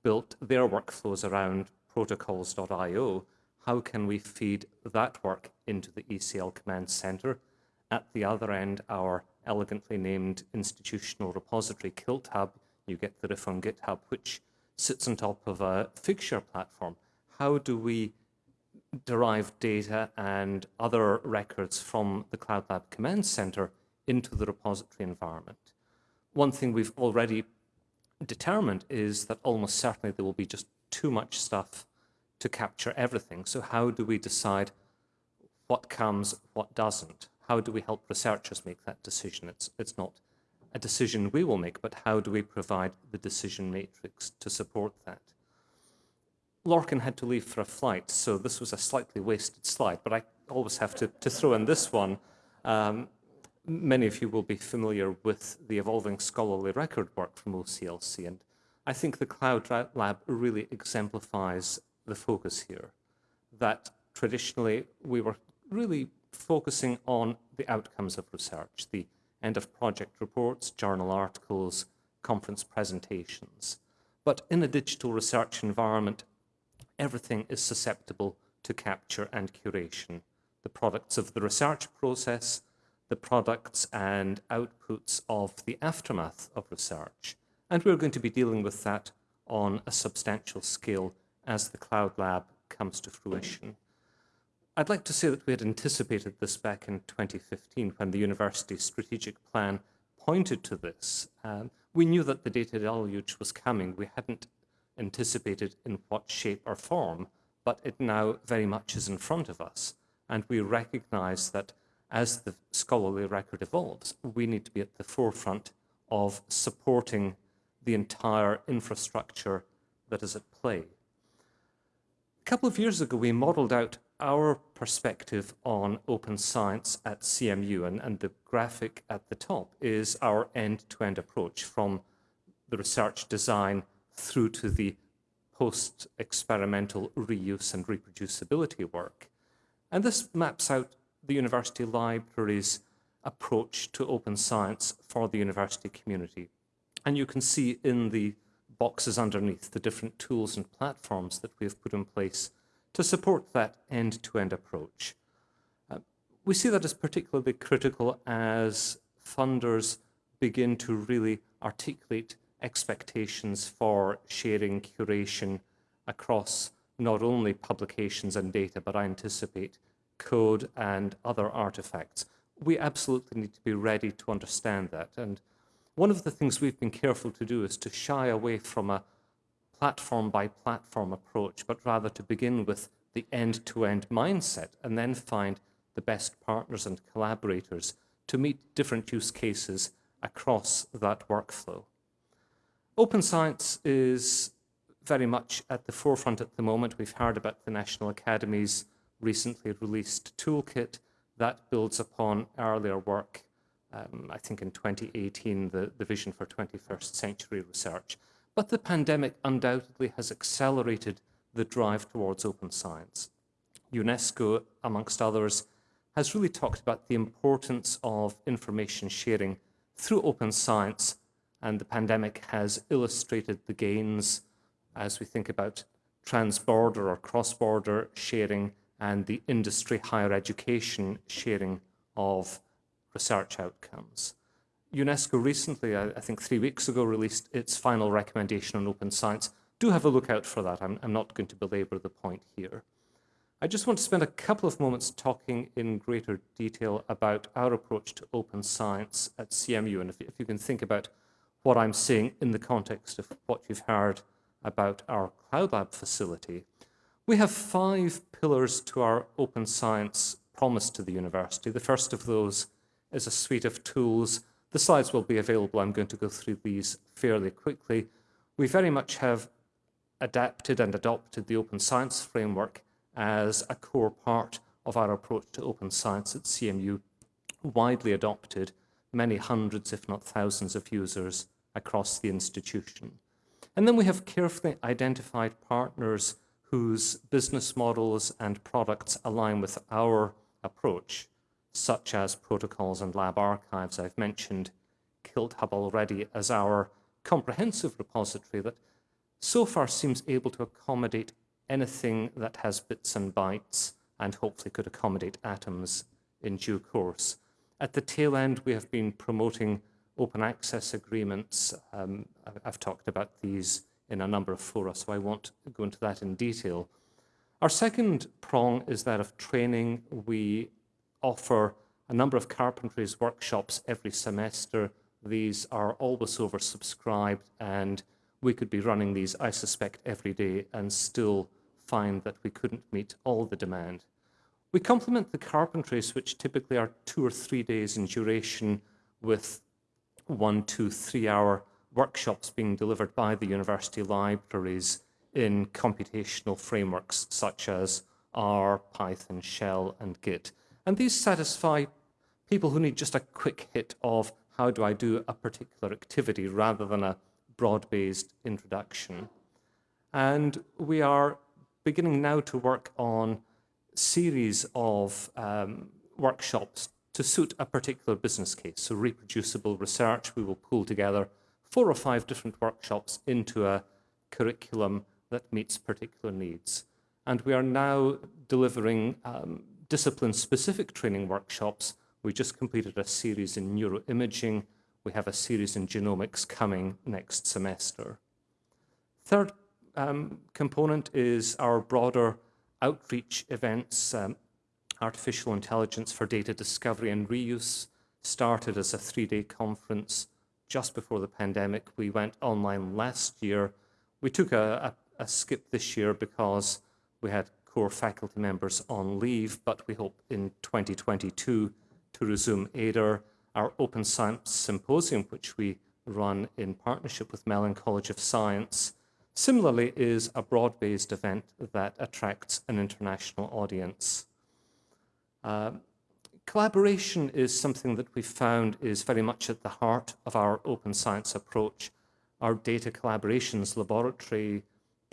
Speaker 5: built their workflows around protocols.io. How can we feed that work into the ECL command center? At the other end, our elegantly named institutional repository, KiltHub, you get the riff on GitHub, which sits on top of a Figshare platform. How do we derive data and other records from the Cloud Lab Command Center into the repository environment? One thing we've already determined is that almost certainly there will be just too much stuff to capture everything. So how do we decide what comes, what doesn't? How do we help researchers make that decision? It's, it's not a decision we will make, but how do we provide the decision matrix to support that? Lorcan had to leave for a flight, so this was a slightly wasted slide, but I always have to, to throw in this one. Um, many of you will be familiar with the evolving scholarly record work from OCLC, and I think the Cloud Lab really exemplifies the focus here, that traditionally we were really focusing on the outcomes of research, the end of project reports, journal articles, conference presentations. But in a digital research environment, everything is susceptible to capture and curation. The products of the research process, the products and outputs of the aftermath of research. And we're going to be dealing with that on a substantial scale as the Cloud Lab comes to fruition. I'd like to say that we had anticipated this back in 2015 when the university's strategic plan pointed to this. Um, we knew that the data deluge was coming. We hadn't anticipated in what shape or form, but it now very much is in front of us. And we recognize that as the scholarly record evolves, we need to be at the forefront of supporting the entire infrastructure that is at play. A couple of years ago, we modeled out our perspective on open science at CMU, and, and the graphic at the top is our end-to-end approach from the research design through to the post-experimental reuse and reproducibility work. And this maps out the university library's approach to open science for the university community. And you can see in the boxes underneath the different tools and platforms that we have put in place to support that end-to-end approach. Uh, we see that as particularly critical as funders begin to really articulate expectations for sharing curation across not only publications and data, but I anticipate code and other artifacts. We absolutely need to be ready to understand that. And one of the things we've been careful to do is to shy away from a platform by platform approach, but rather to begin with the end to end mindset and then find the best partners and collaborators to meet different use cases across that workflow. Open science is very much at the forefront at the moment. We've heard about the National Academy's recently released toolkit that builds upon earlier work. Um, I think in 2018, the, the vision for 21st century research. But the pandemic undoubtedly has accelerated the drive towards open science. UNESCO, amongst others, has really talked about the importance of information sharing through open science, and the pandemic has illustrated the gains as we think about trans-border or cross-border sharing and the industry higher education sharing of research outcomes. UNESCO recently, I, think three weeks ago, released its final recommendation on open science. Do have a look out for that. I'm, I'm not going to belabor the point here. I just want to spend a couple of moments talking in greater detail about our approach to open science at CMU. And if, if you can think about what I'm saying in the context of what you've heard about our Cloud Lab facility, we have five pillars to our open science promise to the university. The first of those is a suite of tools. The slides will be available. I'm going to go through these fairly quickly. We very much have adapted and adopted the open science framework as a core part of our approach to open science at CMU, widely adopted, many hundreds, if not thousands of users across the institution. And then we have carefully identified partners whose business models and products align with our approach, such as protocols and lab archives. I've mentioned KiltHub already as our comprehensive repository that so far seems able to accommodate anything that has bits and bytes and hopefully could accommodate atoms in due course. At the tail end, we have been promoting open access agreements. Um, I've talked about these in a number of fora, so I won't go into that in detail. Our second prong is that of training. We offer a number of carpentries workshops every semester. These are always oversubscribed, and we could be running these, I suspect, every day and still find that we couldn't meet all the demand. We complement the carpentries, which typically are two or three days in duration, with one, two, three hour workshops being delivered by the university libraries in computational frameworks such as R, Python, Shell, and Git. And these satisfy people who need just a quick hit of how do I do a particular activity rather than a broad-based introduction. And we are beginning now to work on series of um, workshops to suit a particular business case. So reproducible research, we will pull together four or five different workshops into a curriculum that meets particular needs. And we are now delivering um, discipline-specific training workshops. We just completed a series in neuroimaging. We have a series in genomics coming next semester. Third um, component is our broader outreach events. Um, artificial intelligence for data discovery and reuse started as a three-day conference just before the pandemic. We went online last year. We took a, a, a skip this year because we had core faculty members on leave, but we hope in 2022 to resume AIDR, our Open Science Symposium, which we run in partnership with Mellon College of Science, similarly is a broad-based event that attracts an international audience. Uh, collaboration is something that we found is very much at the heart of our open science approach. Our data collaborations laboratory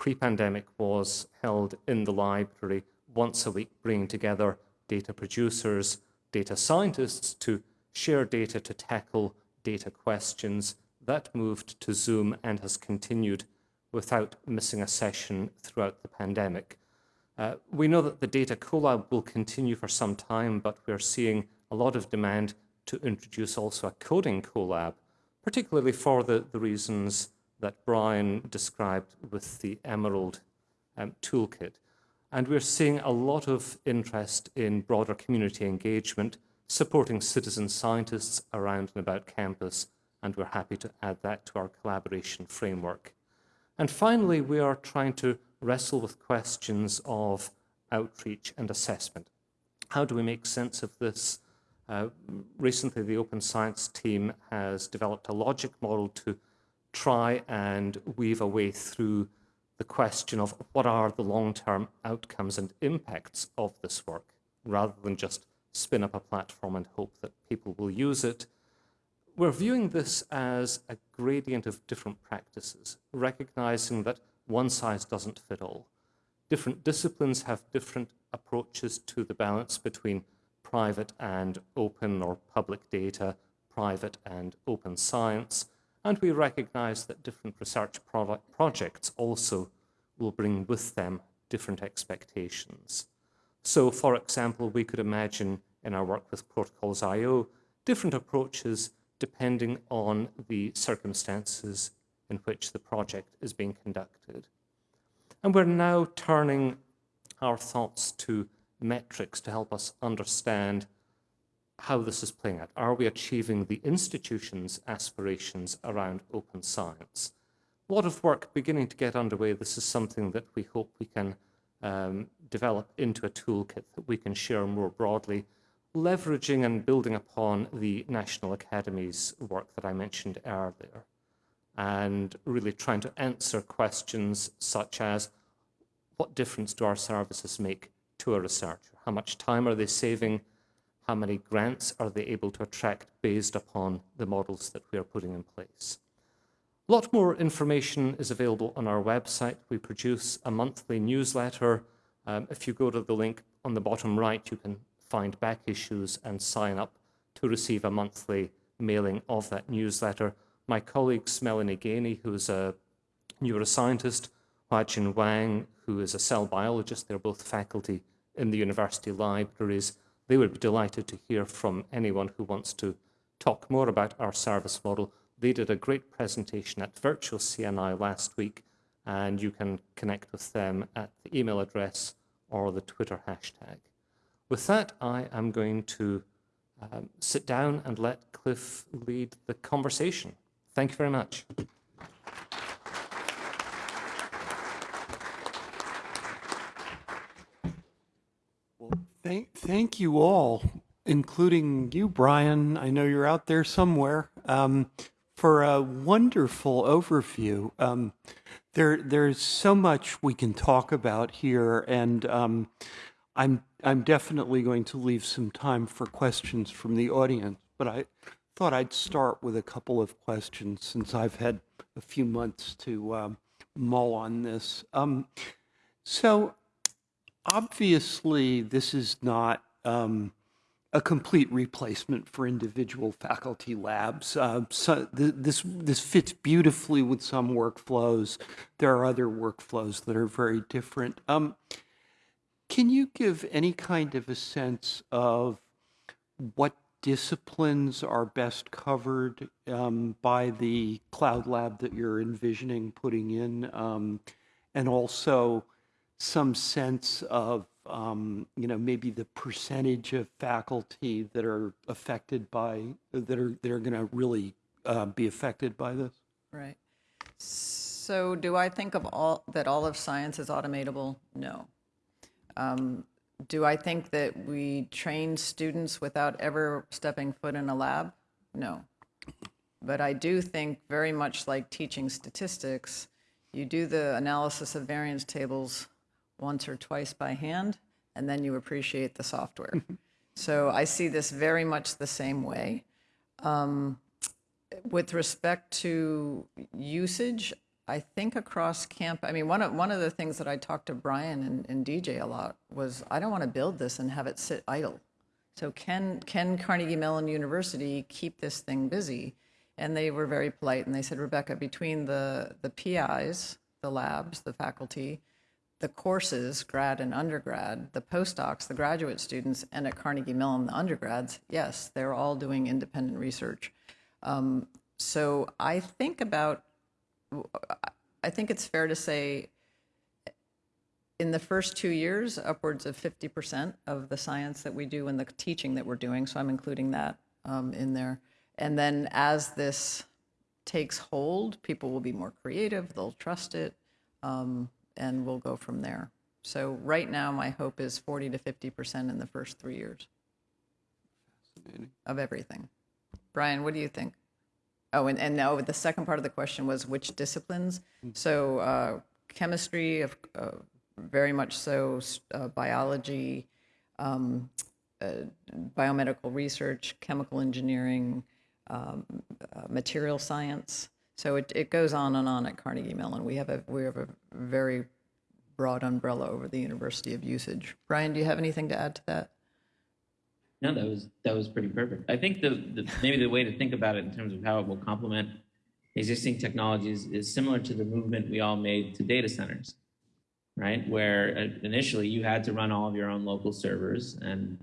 Speaker 5: pre-pandemic was held in the library once a week, bringing together data producers, data scientists to share data to tackle data questions. That moved to Zoom and has continued without missing a session throughout the pandemic. Uh, we know that the data collab will continue for some time, but we're seeing a lot of demand to introduce also a coding collab, particularly for the, the reasons that Brian described with the Emerald um, toolkit. And we're seeing a lot of interest in broader community engagement, supporting citizen scientists around and about campus, and we're happy to add that to our collaboration framework. And finally, we are trying to wrestle with questions of outreach and assessment. How do we make sense of this? Uh, recently, the Open Science team has developed a logic model to try and weave a way through the question of what are the long-term outcomes and impacts of this work, rather than just spin up a platform and hope that people will use it. We're viewing this as a gradient of different practices, recognizing that one size doesn't fit all. Different disciplines have different approaches to the balance between private and open or public data, private and open science, and we recognize that different research projects also will bring with them different expectations. So, for example, we could imagine in our work with Protocols IO different approaches depending on the circumstances in which the project is being conducted. And we're now turning our thoughts to metrics to help us understand how this is playing out. Are we achieving the institution's aspirations around open science? A lot of work beginning to get underway. This is something that we hope we can um, develop into a toolkit that we can share more broadly, leveraging and building upon the National Academy's work that I mentioned earlier, and really trying to answer questions such as, what difference do our services make to a researcher? How much time are they saving? How many grants are they able to attract based upon the models that we are putting in place. A lot more information is available on our website. We produce a monthly newsletter. Um, if you go to the link on the bottom right, you can find back issues and sign up to receive a monthly mailing of that newsletter. My colleagues, Melanie Gainey, who's a neuroscientist, Huajin Wang, who is a cell biologist, they're both faculty in the university libraries, they would be delighted to hear from anyone who wants to talk more about our service model. They did a great presentation at Virtual CNI last week, and you can connect with them at the email address or the Twitter hashtag. With that, I am going to um, sit down and let Cliff lead the conversation. Thank you very much.
Speaker 1: Thank, thank you all, including you, Brian. I know you're out there somewhere, um, for a wonderful overview. Um, there, there's so much we can talk about here, and um, I'm, I'm definitely going to leave some time for questions from the audience. But I thought I'd start with a couple of questions since I've had a few months to um, mull on this. Um, so obviously, this is not um, a complete replacement for individual faculty labs. Uh, so th this this fits beautifully with some workflows. There are other workflows that are very different. Um, can you give any kind of a sense of what disciplines are best covered um, by the cloud lab that you're envisioning putting in, um, and also some sense of um, you know maybe the percentage of faculty that are affected by that are that are going to really uh, be affected by this
Speaker 2: Right. So do I think of all, that all of science is automatable? No. Um, Do I think that we train students without ever stepping foot in a lab? No. But I do think very much like teaching statistics, You do the analysis of variance tables once or twice by hand, and then you appreciate the software. so I see this very much the same way. Um, with respect to usage, I think across camp, I mean, one of, one of the things that I talked to Brian and, and DJ a lot was I don't want to build this and have it sit idle. So can, can Carnegie Mellon University keep this thing busy? And they were very polite and they said, Rebecca, between the, the PIs, the labs, the faculty, the courses, grad and undergrad, the postdocs, the graduate students, and at Carnegie Mellon, the undergrads, yes, they're all doing independent research. Um, so I think about, I think it's fair to say in the first two years, upwards of 50% of the science that we do and the teaching that we're doing, so I'm including that um, in there. And then as this takes hold, people will be more creative, they'll trust it, um, and we'll go from there. So right now, my hope is 40 to 50% in the first three years of everything. Brian, what do you think? Oh, and, and now the second part of the question was which disciplines? So uh, chemistry, of, uh, very much so, uh, biology, um, uh, biomedical research, chemical engineering, um, uh, material science. So it, it goes on and on at Carnegie Mellon. We have a we have a very broad umbrella over the University of usage. Brian, do you have anything to add to that?
Speaker 4: No, that was that was pretty perfect. I think the, the maybe the way to think about it in terms of how it will complement existing technologies is similar to the movement we all made to data centers, right? Where uh, initially you had to run all of your own local servers, and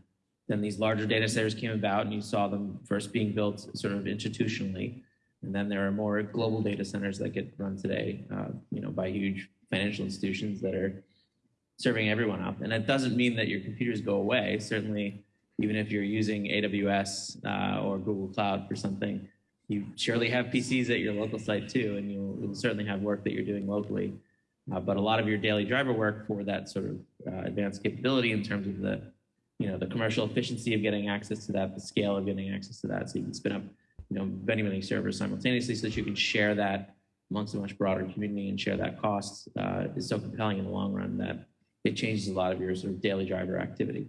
Speaker 4: then these larger data centers came about, and you saw them first being built sort of institutionally, and then there are more global data centers that get run today, uh, you know, by huge financial institutions that are serving everyone up. And it doesn't mean that your computers go away. Certainly, even if you're using AWS uh, or Google Cloud for something, you surely have PCs at your local site too, and you'll, you'll certainly have work that you're doing locally. Uh, but a lot of your daily driver work for that sort of uh, advanced capability in terms of the, you know, the commercial efficiency of getting access to that, the scale of getting access to that, so you can spin up, you know, many many servers simultaneously, so that you can share that amongst a much broader community and share that cost uh, is so compelling in the long run that it changes a lot of your sort of daily driver activity.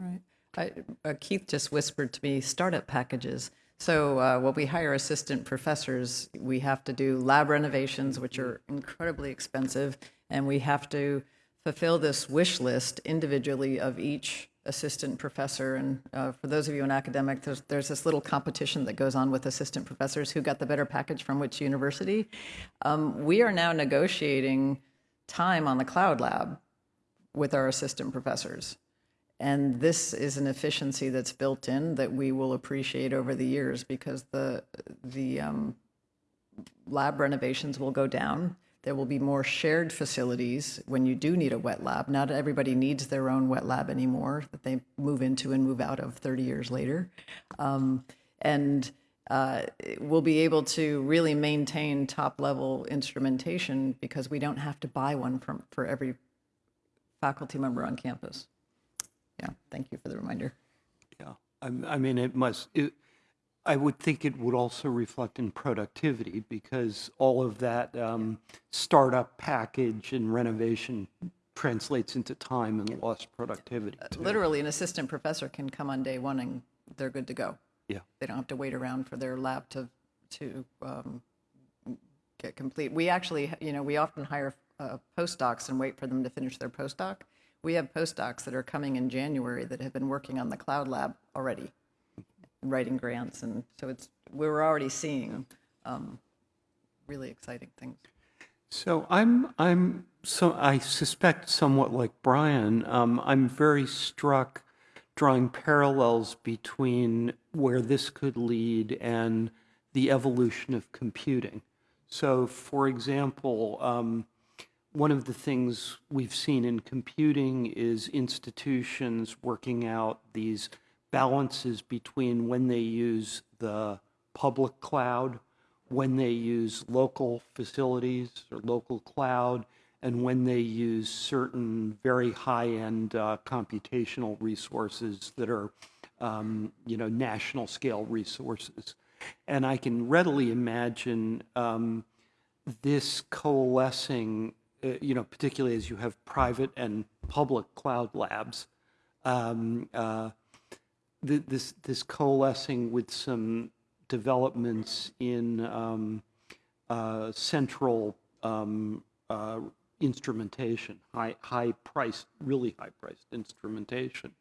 Speaker 2: Right. I, uh, Keith just whispered to me startup packages. So uh, when we hire assistant professors, we have to do lab renovations, which are incredibly expensive, and we have to fulfill this wish list individually of each assistant professor. And uh, for those of you in academic, there's, there's this little competition that goes on with assistant professors who got the better package from which university. Um, we are now negotiating time on the cloud lab with our assistant professors. And this is an efficiency that's built in that we will appreciate over the years because the, the um, lab renovations will go down. There will be more shared facilities when you do need a wet lab. Not everybody needs their own wet lab anymore that they move into and move out of 30 years later. Um, and uh, we'll be able to really maintain top level instrumentation because we don't have to buy one from, for every faculty member on campus. Yeah, thank you for the reminder.
Speaker 1: Yeah, I, I mean, it must, it, I would think it would also reflect in productivity because all of that um, startup package and renovation translates into time and lost productivity. too.
Speaker 2: Literally, an assistant professor can come on day one and they're good to go.
Speaker 1: Yeah.
Speaker 2: They don't have to wait around for their lab to, to um, get complete. We actually, you know, we often hire uh, postdocs and wait for them to finish their postdoc. We have postdocs that are coming in January that have been working on the cloud lab already, writing grants, and so it's we're already seeing um, really exciting things.
Speaker 1: So I'm, I'm, so I suspect somewhat like Brian, um, I'm very struck drawing parallels between where this could lead and the evolution of computing. So, for example, um, one of the things we've seen in computing is institutions working out these balances between when they use the public cloud, when they use local facilities or local cloud, and when they use certain very high-end uh, computational resources that are, um, you know, national scale resources. And I can readily imagine um, this coalescing, uh, you know, particularly as you have private and public cloud labs, um, uh, th- this this coalescing with some developments in um, uh, central um, uh, instrumentation, high high priced, really high priced instrumentation,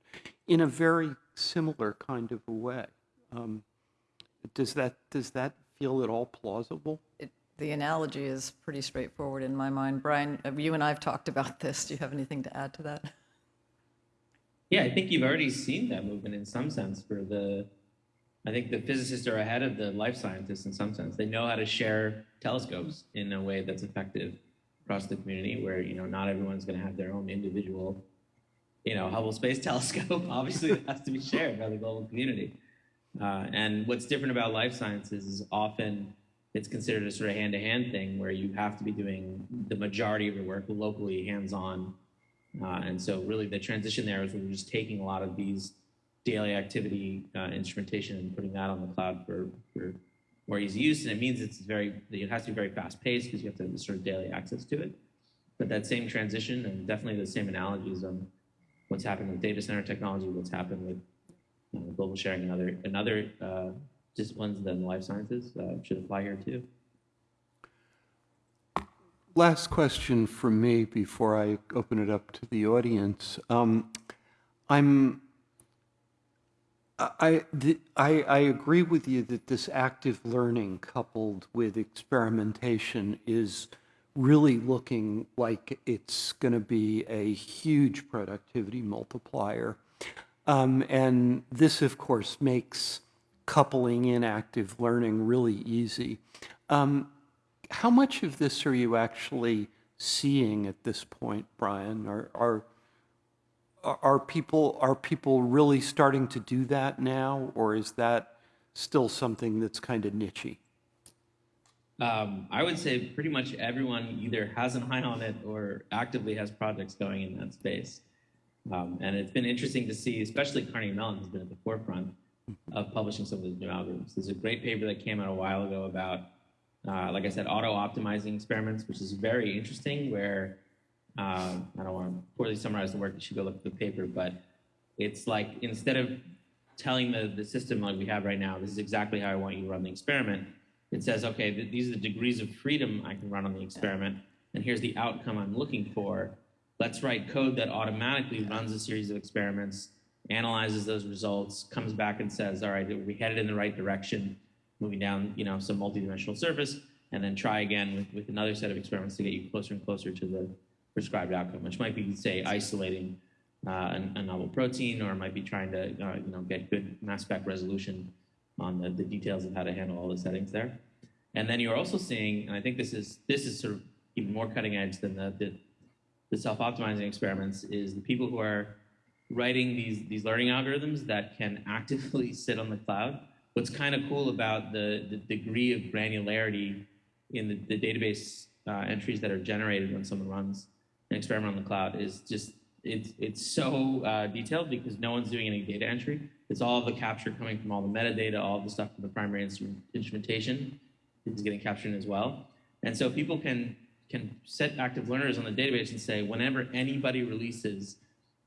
Speaker 1: in a very similar kind of a way. Um, does that does that feel at all plausible?
Speaker 2: It- The analogy is pretty straightforward in my mind. Brian, uh, you and I have talked about this. Do you have anything to add to that?
Speaker 4: Yeah, I think you've already seen that movement in some sense for the, I think the physicists are ahead of the life scientists in some sense. They know how to share telescopes in a way that's effective across the community where, you know, not everyone's going to have their own individual, you know, Hubble Space Telescope. Obviously, it has to be shared by the global community. Uh, and what's different about life sciences is often it's considered a sort of hand-to-hand thing where you have to be doing the majority of your work locally, hands-on, uh, and so really the transition there is we're just taking a lot of these daily activity uh, instrumentation and putting that on the cloud for, for more easy use. And it means it's very, it has to be very fast paced because you have to have sort of daily access to it. But that same transition and definitely the same analogies on what's happened with data center technology, what's happened with you know, global sharing and other, and other uh, disciplines than life sciences uh, should apply here too.
Speaker 1: Last question from me before I open it up to the audience. Um, I'm, I, the, I, I agree with you that this active learning coupled with experimentation is really looking like it's going to be a huge productivity multiplier. Um, and this, of course, makes coupling in active learning really easy. Um, how much of this are you actually seeing at this point, Brian? Are, are, are people, are people really starting to do that now, or is that still something that's kind of nichey?
Speaker 4: Um, I would say pretty much everyone either has an eye on it or actively has projects going in that space. Um, and it's been interesting to see, especially Carnegie Mellon has been at the forefront of publishing some of these new algorithms. There's a great paper that came out a while ago about, uh, like I said, auto-optimizing experiments, which is very interesting. Where uh, I don't want to poorly summarize the work; you should go look at the paper. But it's like instead of telling the, the system like we have right now, this is exactly how I want you to run the experiment. It says, okay, th- these are the degrees of freedom I can run on the experiment, and here's the outcome I'm looking for. Let's write code that automatically runs a series of experiments, analyzes those results, comes back and says, all right, we headed in the right direction, moving down, you know, some multidimensional surface, and then try again with, with another set of experiments to get you closer and closer to the prescribed outcome, which might be, say, isolating uh, a, novel protein, or might be trying to, uh, you know, get good mass spec resolution on the, the details of how to handle all the settings there. And then you're also seeing, and I think this is this is sort of even more cutting edge than the, the, the self-optimizing experiments, is the people who are writing these these learning algorithms that can actively sit on the cloud. What's kind of cool about the, the degree of granularity in the, the database uh, entries that are generated when someone runs an experiment on the cloud is just it's it's so uh, detailed because no one's doing any data entry. It's all the capture coming from all the metadata, all the stuff from the primary instrument, instrumentation is getting captured as well. And so people can can set active learners on the database and say, whenever anybody releases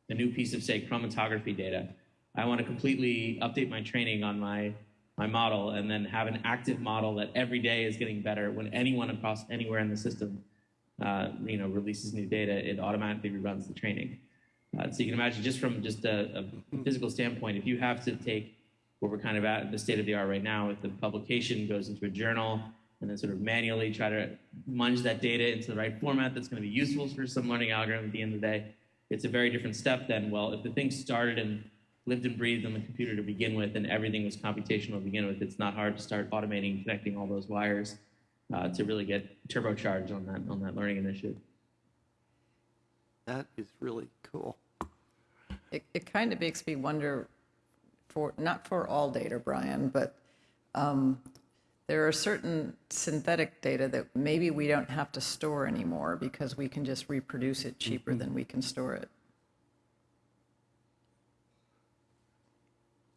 Speaker 4: a new piece of say chromatography data, I want to completely update my training on my my model and then have an active model that every day is getting better. When anyone across anywhere in the system, uh, you know, releases new data, it automatically reruns the training. Uh, so you can imagine just from just a, a physical standpoint, if you have to take where we're kind of at the state of the art right now, if the publication goes into a journal and then sort of manually try to munge that data into the right format that's going to be useful for some learning algorithm at the end of the day, it's a very different step than, well, if the thing started and lived and breathed on the computer to begin with and everything was computational to begin with, it's not hard to start automating, connecting all those wires uh, to really get turbocharged on that, on that learning initiative.
Speaker 1: That is really cool.
Speaker 2: It, it kind of makes me wonder for, not for all data, Brian, but um, there are certain synthetic data that maybe we don't have to store anymore because we can just reproduce it cheaper than we can store it.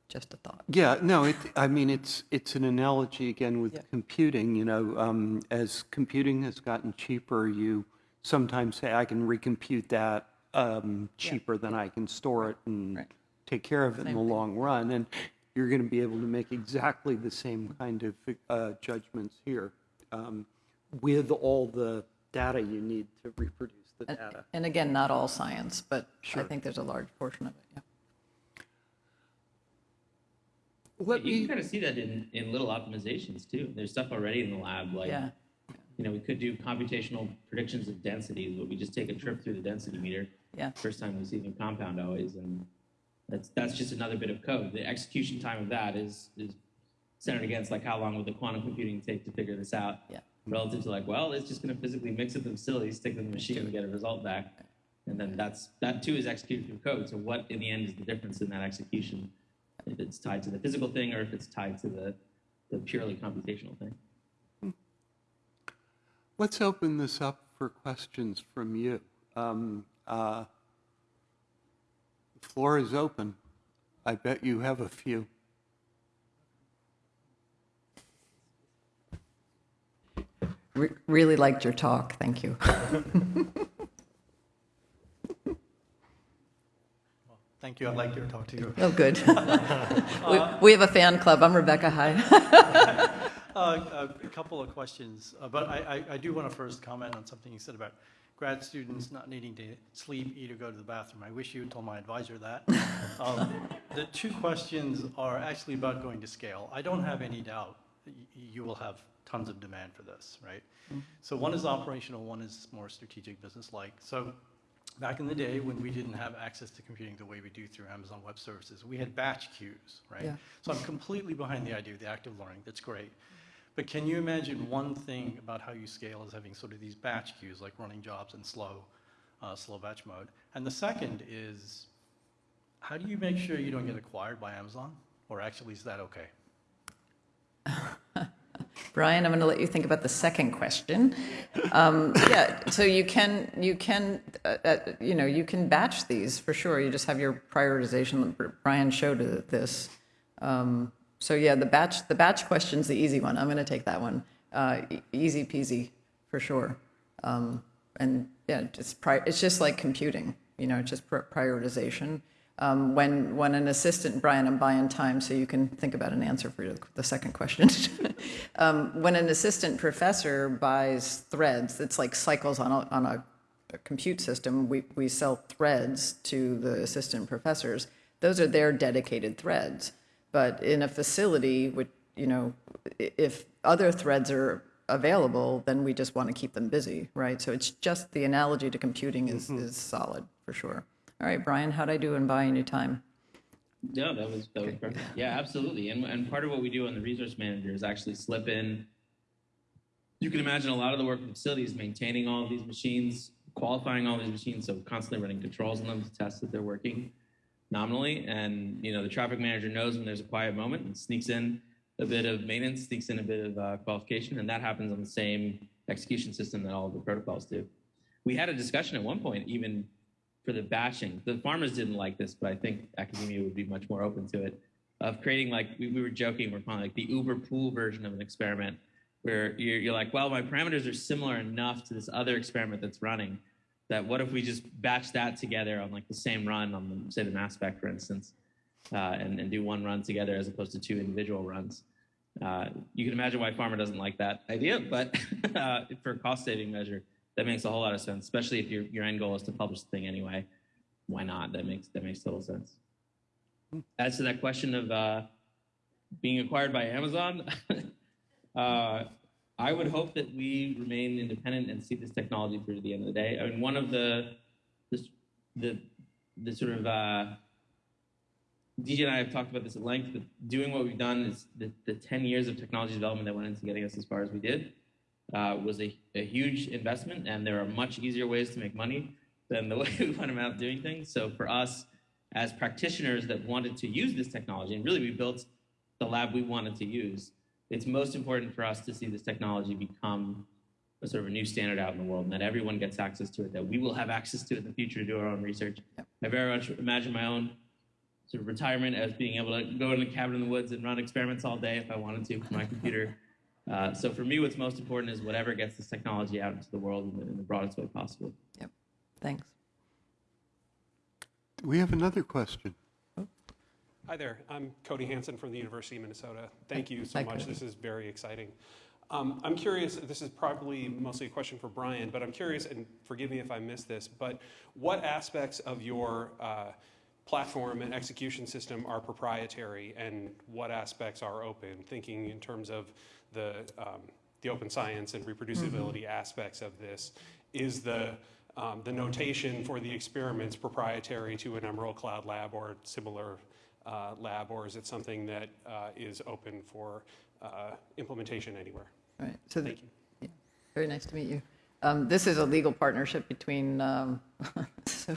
Speaker 2: Just a thought.
Speaker 1: Yeah, no, it, I mean, it's, it's an analogy again with
Speaker 2: Yeah.
Speaker 1: computing, you know, um, as computing has gotten cheaper, you sometimes say, I can recompute that, um, cheaper than I can store it and
Speaker 2: Right.
Speaker 1: take care of it in the
Speaker 2: thing.
Speaker 1: long run. And you're going to be able to make exactly the same kind of, uh, judgments here, um, with all the data you need to reproduce the
Speaker 2: And-
Speaker 1: data.
Speaker 2: And again, not all science, but I think there's a large portion of it, yeah.
Speaker 1: Let
Speaker 4: you
Speaker 1: me,
Speaker 4: can kind of see that in, in little optimizations too. There's stuff already in the lab, like
Speaker 2: Yeah,
Speaker 4: you know, we could do computational predictions of densities, but we just take a trip through the density meter.
Speaker 2: Yeah.
Speaker 4: First time we see the compound always, and that's that's just another bit of code. The execution time of that is is centered against like how long would the quantum computing take to figure this out?
Speaker 2: Yeah.
Speaker 4: Relative to like, well, it's just going to physically mix it in the facility, stick it in the machine, and get a result back. And then that's that too is executed through code. So what in the end is the difference in that execution? If it's tied to the physical thing or if it's tied to the, the purely computational thing.
Speaker 1: let's open this up for questions from you. Um, uh, The floor is open. I bet you have a few.
Speaker 2: Re- really liked your talk, thank you.
Speaker 6: Thank you. I'd like to talk to you.
Speaker 2: Oh, good. We we have a fan club, I'm Rebecca High.
Speaker 6: Uh, A couple of questions, uh, but I, I- I do want to first comment on something you said about grad students not needing to sleep, eat, or go to the bathroom. I wish you had told my advisor that. Um, The two questions are actually about going to scale. I don't have any doubt that y- you will have tons of demand for this, right? So one is operational, one is more strategic, business-like. So back in the day, when we didn't have access to computing the way we do through Amazon Web Services, we had batch queues, right?
Speaker 2: Yeah.
Speaker 6: So I'm completely behind the idea of the active learning. That's great. But can you imagine one thing about how you scale is having sort of these batch queues, like running jobs in slow, uh, slow batch mode? And the second is, how do you make sure you don't get acquired by Amazon? Or actually, is that okay?
Speaker 2: Brian, I'm going to let you think about the second question. Um, Yeah, so you can, you can, uh, uh, you know, you can batch these for sure. You just have your prioritization. Brian showed this. Um, So yeah, the batch, the batch question's the easy one. I'm going to take that one. Uh, Easy peasy, for sure. Um, And yeah, just, pri- it's just like computing, you know, it's just pri- prioritization. Um, When, when an assistant, Brian, I'm buying time so you can think about an answer for the second question. Um, When an assistant professor buys threads, it's like cycles on a, on a a compute system, we, we sell threads to the assistant professors. Those are their dedicated threads. But in a facility, which, you know, if other threads are available, then we just want to keep them busy, right? So it's just the analogy to computing is, is solid for sure. All right, Brian, how'd I do in buying you time?
Speaker 4: No, that was that was perfect. Yeah, absolutely. And and part of what we do on the resource manager is actually slip in. You can imagine a lot of the work of the facility is maintaining all of these machines, qualifying all these machines, so constantly running controls on them to test that they're working nominally. And you know, the traffic manager knows when there's a quiet moment and sneaks in a bit of maintenance, sneaks in a bit of uh, qualification, and that happens on the same execution system that all the protocols do. We had a discussion at one point, even for the batching. The pharmas didn't like this, but I think academia would be much more open to it. Of creating like we, we were joking, we're calling like the Uber pool version of an experiment, where you're, you're like, well, my parameters are similar enough to this other experiment that's running, that what if we just batch that together on like the same run on the, say the mass spec, for instance, uh, and, and do one run together as opposed to two individual runs. Uh, you can imagine why pharma doesn't like that idea, but uh, for a cost saving measure, that makes a whole lot of sense, especially if your, your end goal is to publish the thing anyway. Why not? That makes that makes total sense. As to that question of uh, being acquired by Amazon, uh, I would hope that we remain independent and see this technology through to the end of the day. I mean, one of the the the, the sort of uh, DJ and I have talked about this at length, but doing what we've done is the, the 10 years of technology development that went into getting us as far as we did uh, was a, a huge investment, and there are much easier ways to make money than the way we went about doing things. So for us, as practitioners that wanted to use this technology, and really we built the lab we wanted to use, it's most important for us to see this technology become a sort of a new standard out in the world, and that everyone gets access to it, that we will have access to it in the future to do our own research. I very much imagine my own sort of retirement as being able to go in a cabin in the woods and run experiments all day if I wanted to from my computer. Uh, so for me, what's most important is whatever gets this technology out into the world in the, in the broadest way possible.
Speaker 2: Yep, thanks.
Speaker 1: We have another question.
Speaker 7: Hi there. I'm Cody Hanson from the University of Minnesota. Thank you so
Speaker 2: Hi,
Speaker 7: much.
Speaker 2: Cody.
Speaker 7: This is very exciting. Um, I'm curious, this is probably mostly a question for Brian, but I'm curious, and forgive me if I missed this, but what aspects of your uh, platform and execution system are proprietary and what aspects are open? Thinking in terms of the, um, the open science and reproducibility aspects of this. Is the, um, the notation for the experiments proprietary to an Emerald Cloud Lab or similar uh, lab, or is it something that uh, is open for uh, implementation anywhere?
Speaker 2: All right, so, the-
Speaker 7: Thank you.
Speaker 2: yeah, very nice to meet you. Um, This is a legal partnership between, um, so,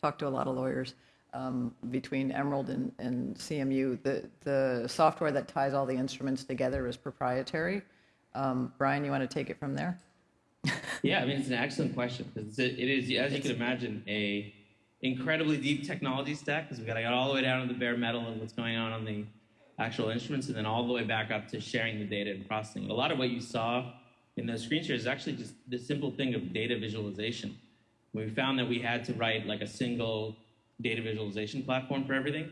Speaker 2: talked to a lot of lawyers, um, between Emerald and and CMU. The, the software that ties all the instruments together is proprietary. Um, Brian, you want to take it from there?
Speaker 4: Yeah, I mean, it's an excellent question because it is, as you can imagine, a incredibly deep technology stack because we got to get all the way down to the bare metal and what's going on on the actual instruments and then all the way back up to sharing the data and processing. A lot of what you saw in those screen shares is actually just the simple thing of data visualization. We found that we had to write like a single data visualization platform for everything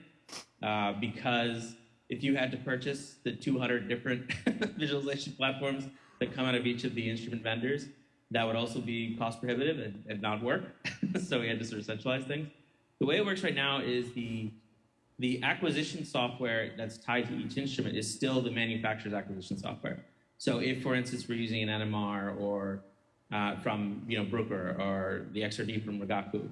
Speaker 4: uh, because if you had to purchase the 200 different visualization platforms that come out of each of the instrument vendors, that would also be cost prohibitive and, and not work. so we had to sort of centralize things. The way it works right now is the the acquisition software that's tied to each instrument is still the manufacturer's acquisition software. So if, for instance, we're using an NMR or uh, from you know Bruker or the XRD from Rigaku,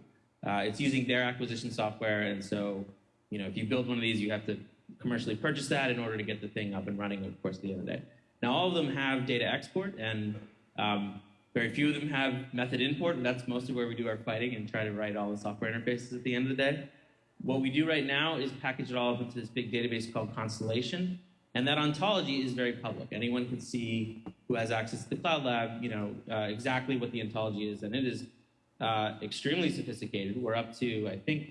Speaker 4: uh, it's using their acquisition software, and so you know if you build one of these, you have to commercially purchase that in order to get the thing up and running. Of course, at the end of the day. Now all of them have data export, and um, very few of them have method import, and that's mostly where we do our fighting and try to write all the software interfaces at the end of the day. What we do right now is package it all up into this big database called Constellation, and that ontology is very public. Anyone can see who has access to the Cloud Lab, you know, uh, exactly what the ontology is, and it is uh, extremely sophisticated. We're up to, I think,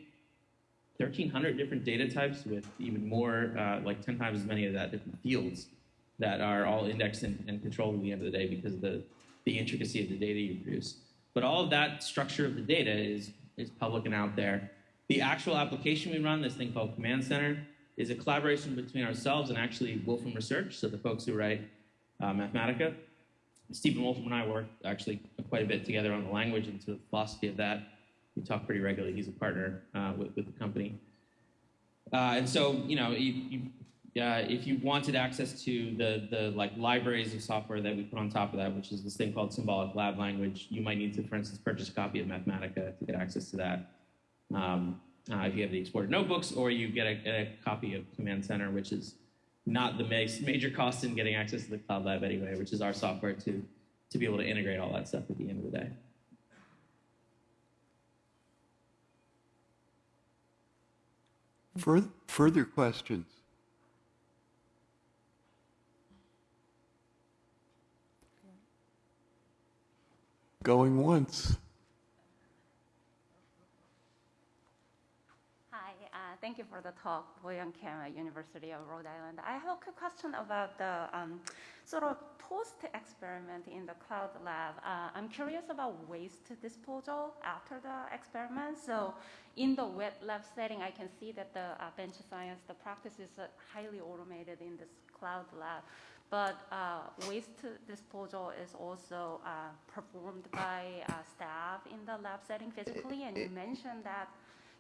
Speaker 4: 1,300 different data types with even more, uh, like 10 times as many of that different fields that are all indexed and, and controlled at the end of the day because of the, the intricacy of the data you produce. But all of that structure of the data is, is public and out there. The actual application we run, this thing called Command Center, is a collaboration between ourselves and actually Wolfram Research, so the folks who write uh, Mathematica. Stephen Wolfram and I work actually quite a bit together on the language and sort of philosophy of that. We talk pretty regularly. He's a partner uh, with, with the company. Uh, and so, you know, you, you, uh, if you wanted access to the, the like libraries of software that we put on top of that, which is this thing called symbolic lab language, you might need to, for instance, purchase a copy of Mathematica to get access to that. Um, uh, if you have the exported notebooks, or you get a, a copy of Command Center, which is not the major cost in getting access to the Cloud Lab anyway, which is our software to, to be able to integrate all that stuff at the end of the day.
Speaker 1: Further, further questions? Going once.
Speaker 8: Hi, uh, thank you for the talk, Boyan Kim at University of Rhode Island. I have a quick question about the um, sort of post-experiment in the cloud lab. Uh, I'm curious about waste disposal after the experiment. So in the wet lab setting, I can see that the uh, bench science, the practice is uh, highly automated in this cloud lab. But uh, waste disposal is also uh, performed by uh, staff in the lab setting physically, and you mentioned that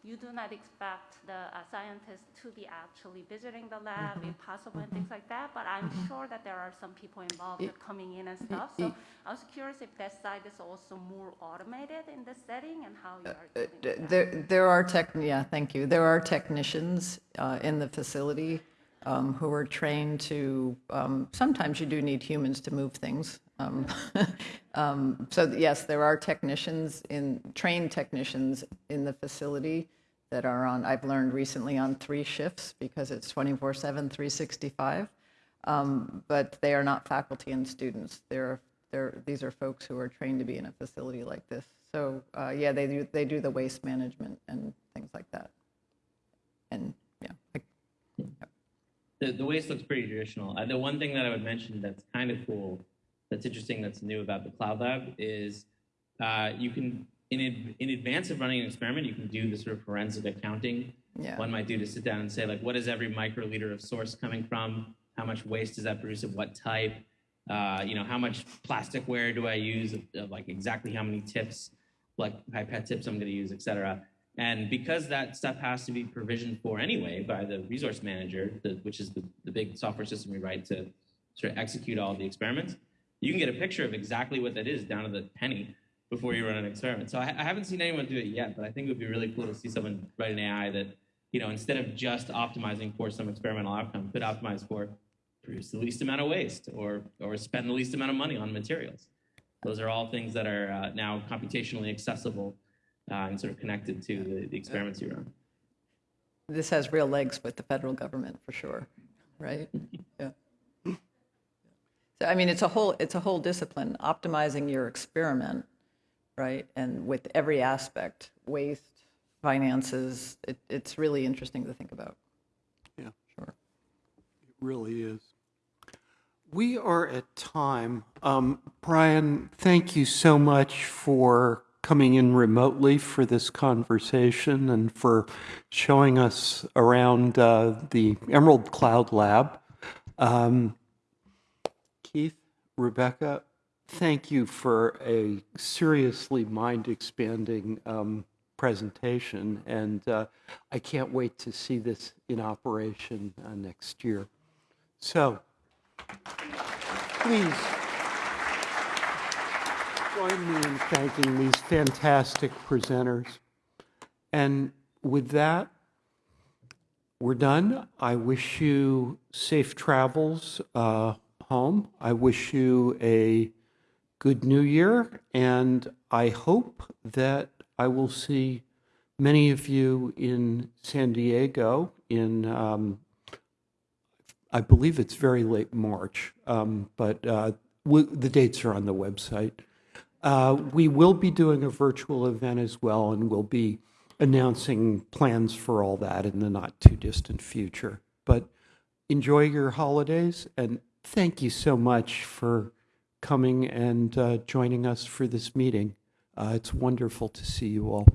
Speaker 8: you do not expect the uh, scientists to be actually visiting the lab if possible and things like that, but I'm sure that there are some people involved
Speaker 2: Y-
Speaker 8: coming in and stuff. So I was curious if that side is also more automated in this setting and how you are
Speaker 2: Uh,
Speaker 8: dealing
Speaker 2: d-
Speaker 8: with that.
Speaker 2: There, there are tech, yeah, thank you. There are technicians uh, in the facility um, who are trained to, um, sometimes you do need humans to move things. Um, um, So yes, there are technicians in, trained technicians in the facility that are on, I've learned recently on three shifts because it's 24/7, 365. Um, But they are not faculty and students. They're, they're, these are folks who are trained to be in a facility like this. So, uh, yeah, they do, they do the waste management and things like that. And, yeah.
Speaker 4: the, the waste looks pretty traditional. Uh, the one thing that I would mention that's kind of cool, that's interesting, that's new about the Cloud Lab is uh, you can, in, ad- in advance of running an experiment, you can do the sort of forensic accounting
Speaker 2: Yeah.
Speaker 4: one might do to sit down and say, like, what is every microliter of source coming from? How much waste does that produce of what type? Uh, you know, how much plasticware do I use? Of, of, like exactly how many tips, like pipette tips I'm going to use, et cetera. And because that stuff has to be provisioned for anyway by the resource manager, the, which is the, the big software system we write to sort of execute all the experiments, you can get a picture of exactly what that is down to the penny before you run an experiment. So I, I haven't seen anyone do it yet, but I think it would be really cool to see someone write an AI that, you know, instead of just optimizing for some experimental outcome, could optimize for produce the least amount of waste or or spend the least amount of money on materials. Those are all things that are uh, now computationally accessible uh, and sort of connected to the, the experiments you run.
Speaker 2: This has real legs with the federal government, for sure, right? Yeah. So, I mean, it's a whole, it's a whole discipline, optimizing your experiment, right? And with every aspect, waste, finances, it, it's really interesting to think about.
Speaker 1: Yeah.
Speaker 2: Sure.
Speaker 1: It really is. We are at time. Um, Brian, thank you so much for coming in remotely for this conversation and for showing us around uh, the Emerald Cloud Lab. Um, Keith, Rebecca, thank you for a seriously mind-expanding um, presentation, and uh, I can't wait to see this in operation uh, next year. So, please join me in thanking these fantastic presenters. And with that, we're done. I wish you safe travels uh, home. I wish you a good new year, and I hope that I will see many of you in San Diego in, um, I believe it's very late March, um, but uh, w- the dates are on the website. Uh, we will be doing a virtual event as well, and we'll be announcing plans for all that in the not too distant future. But enjoy your holidays, and thank you so much for coming and uh, joining us for this meeting. Uh, it's wonderful to see you all.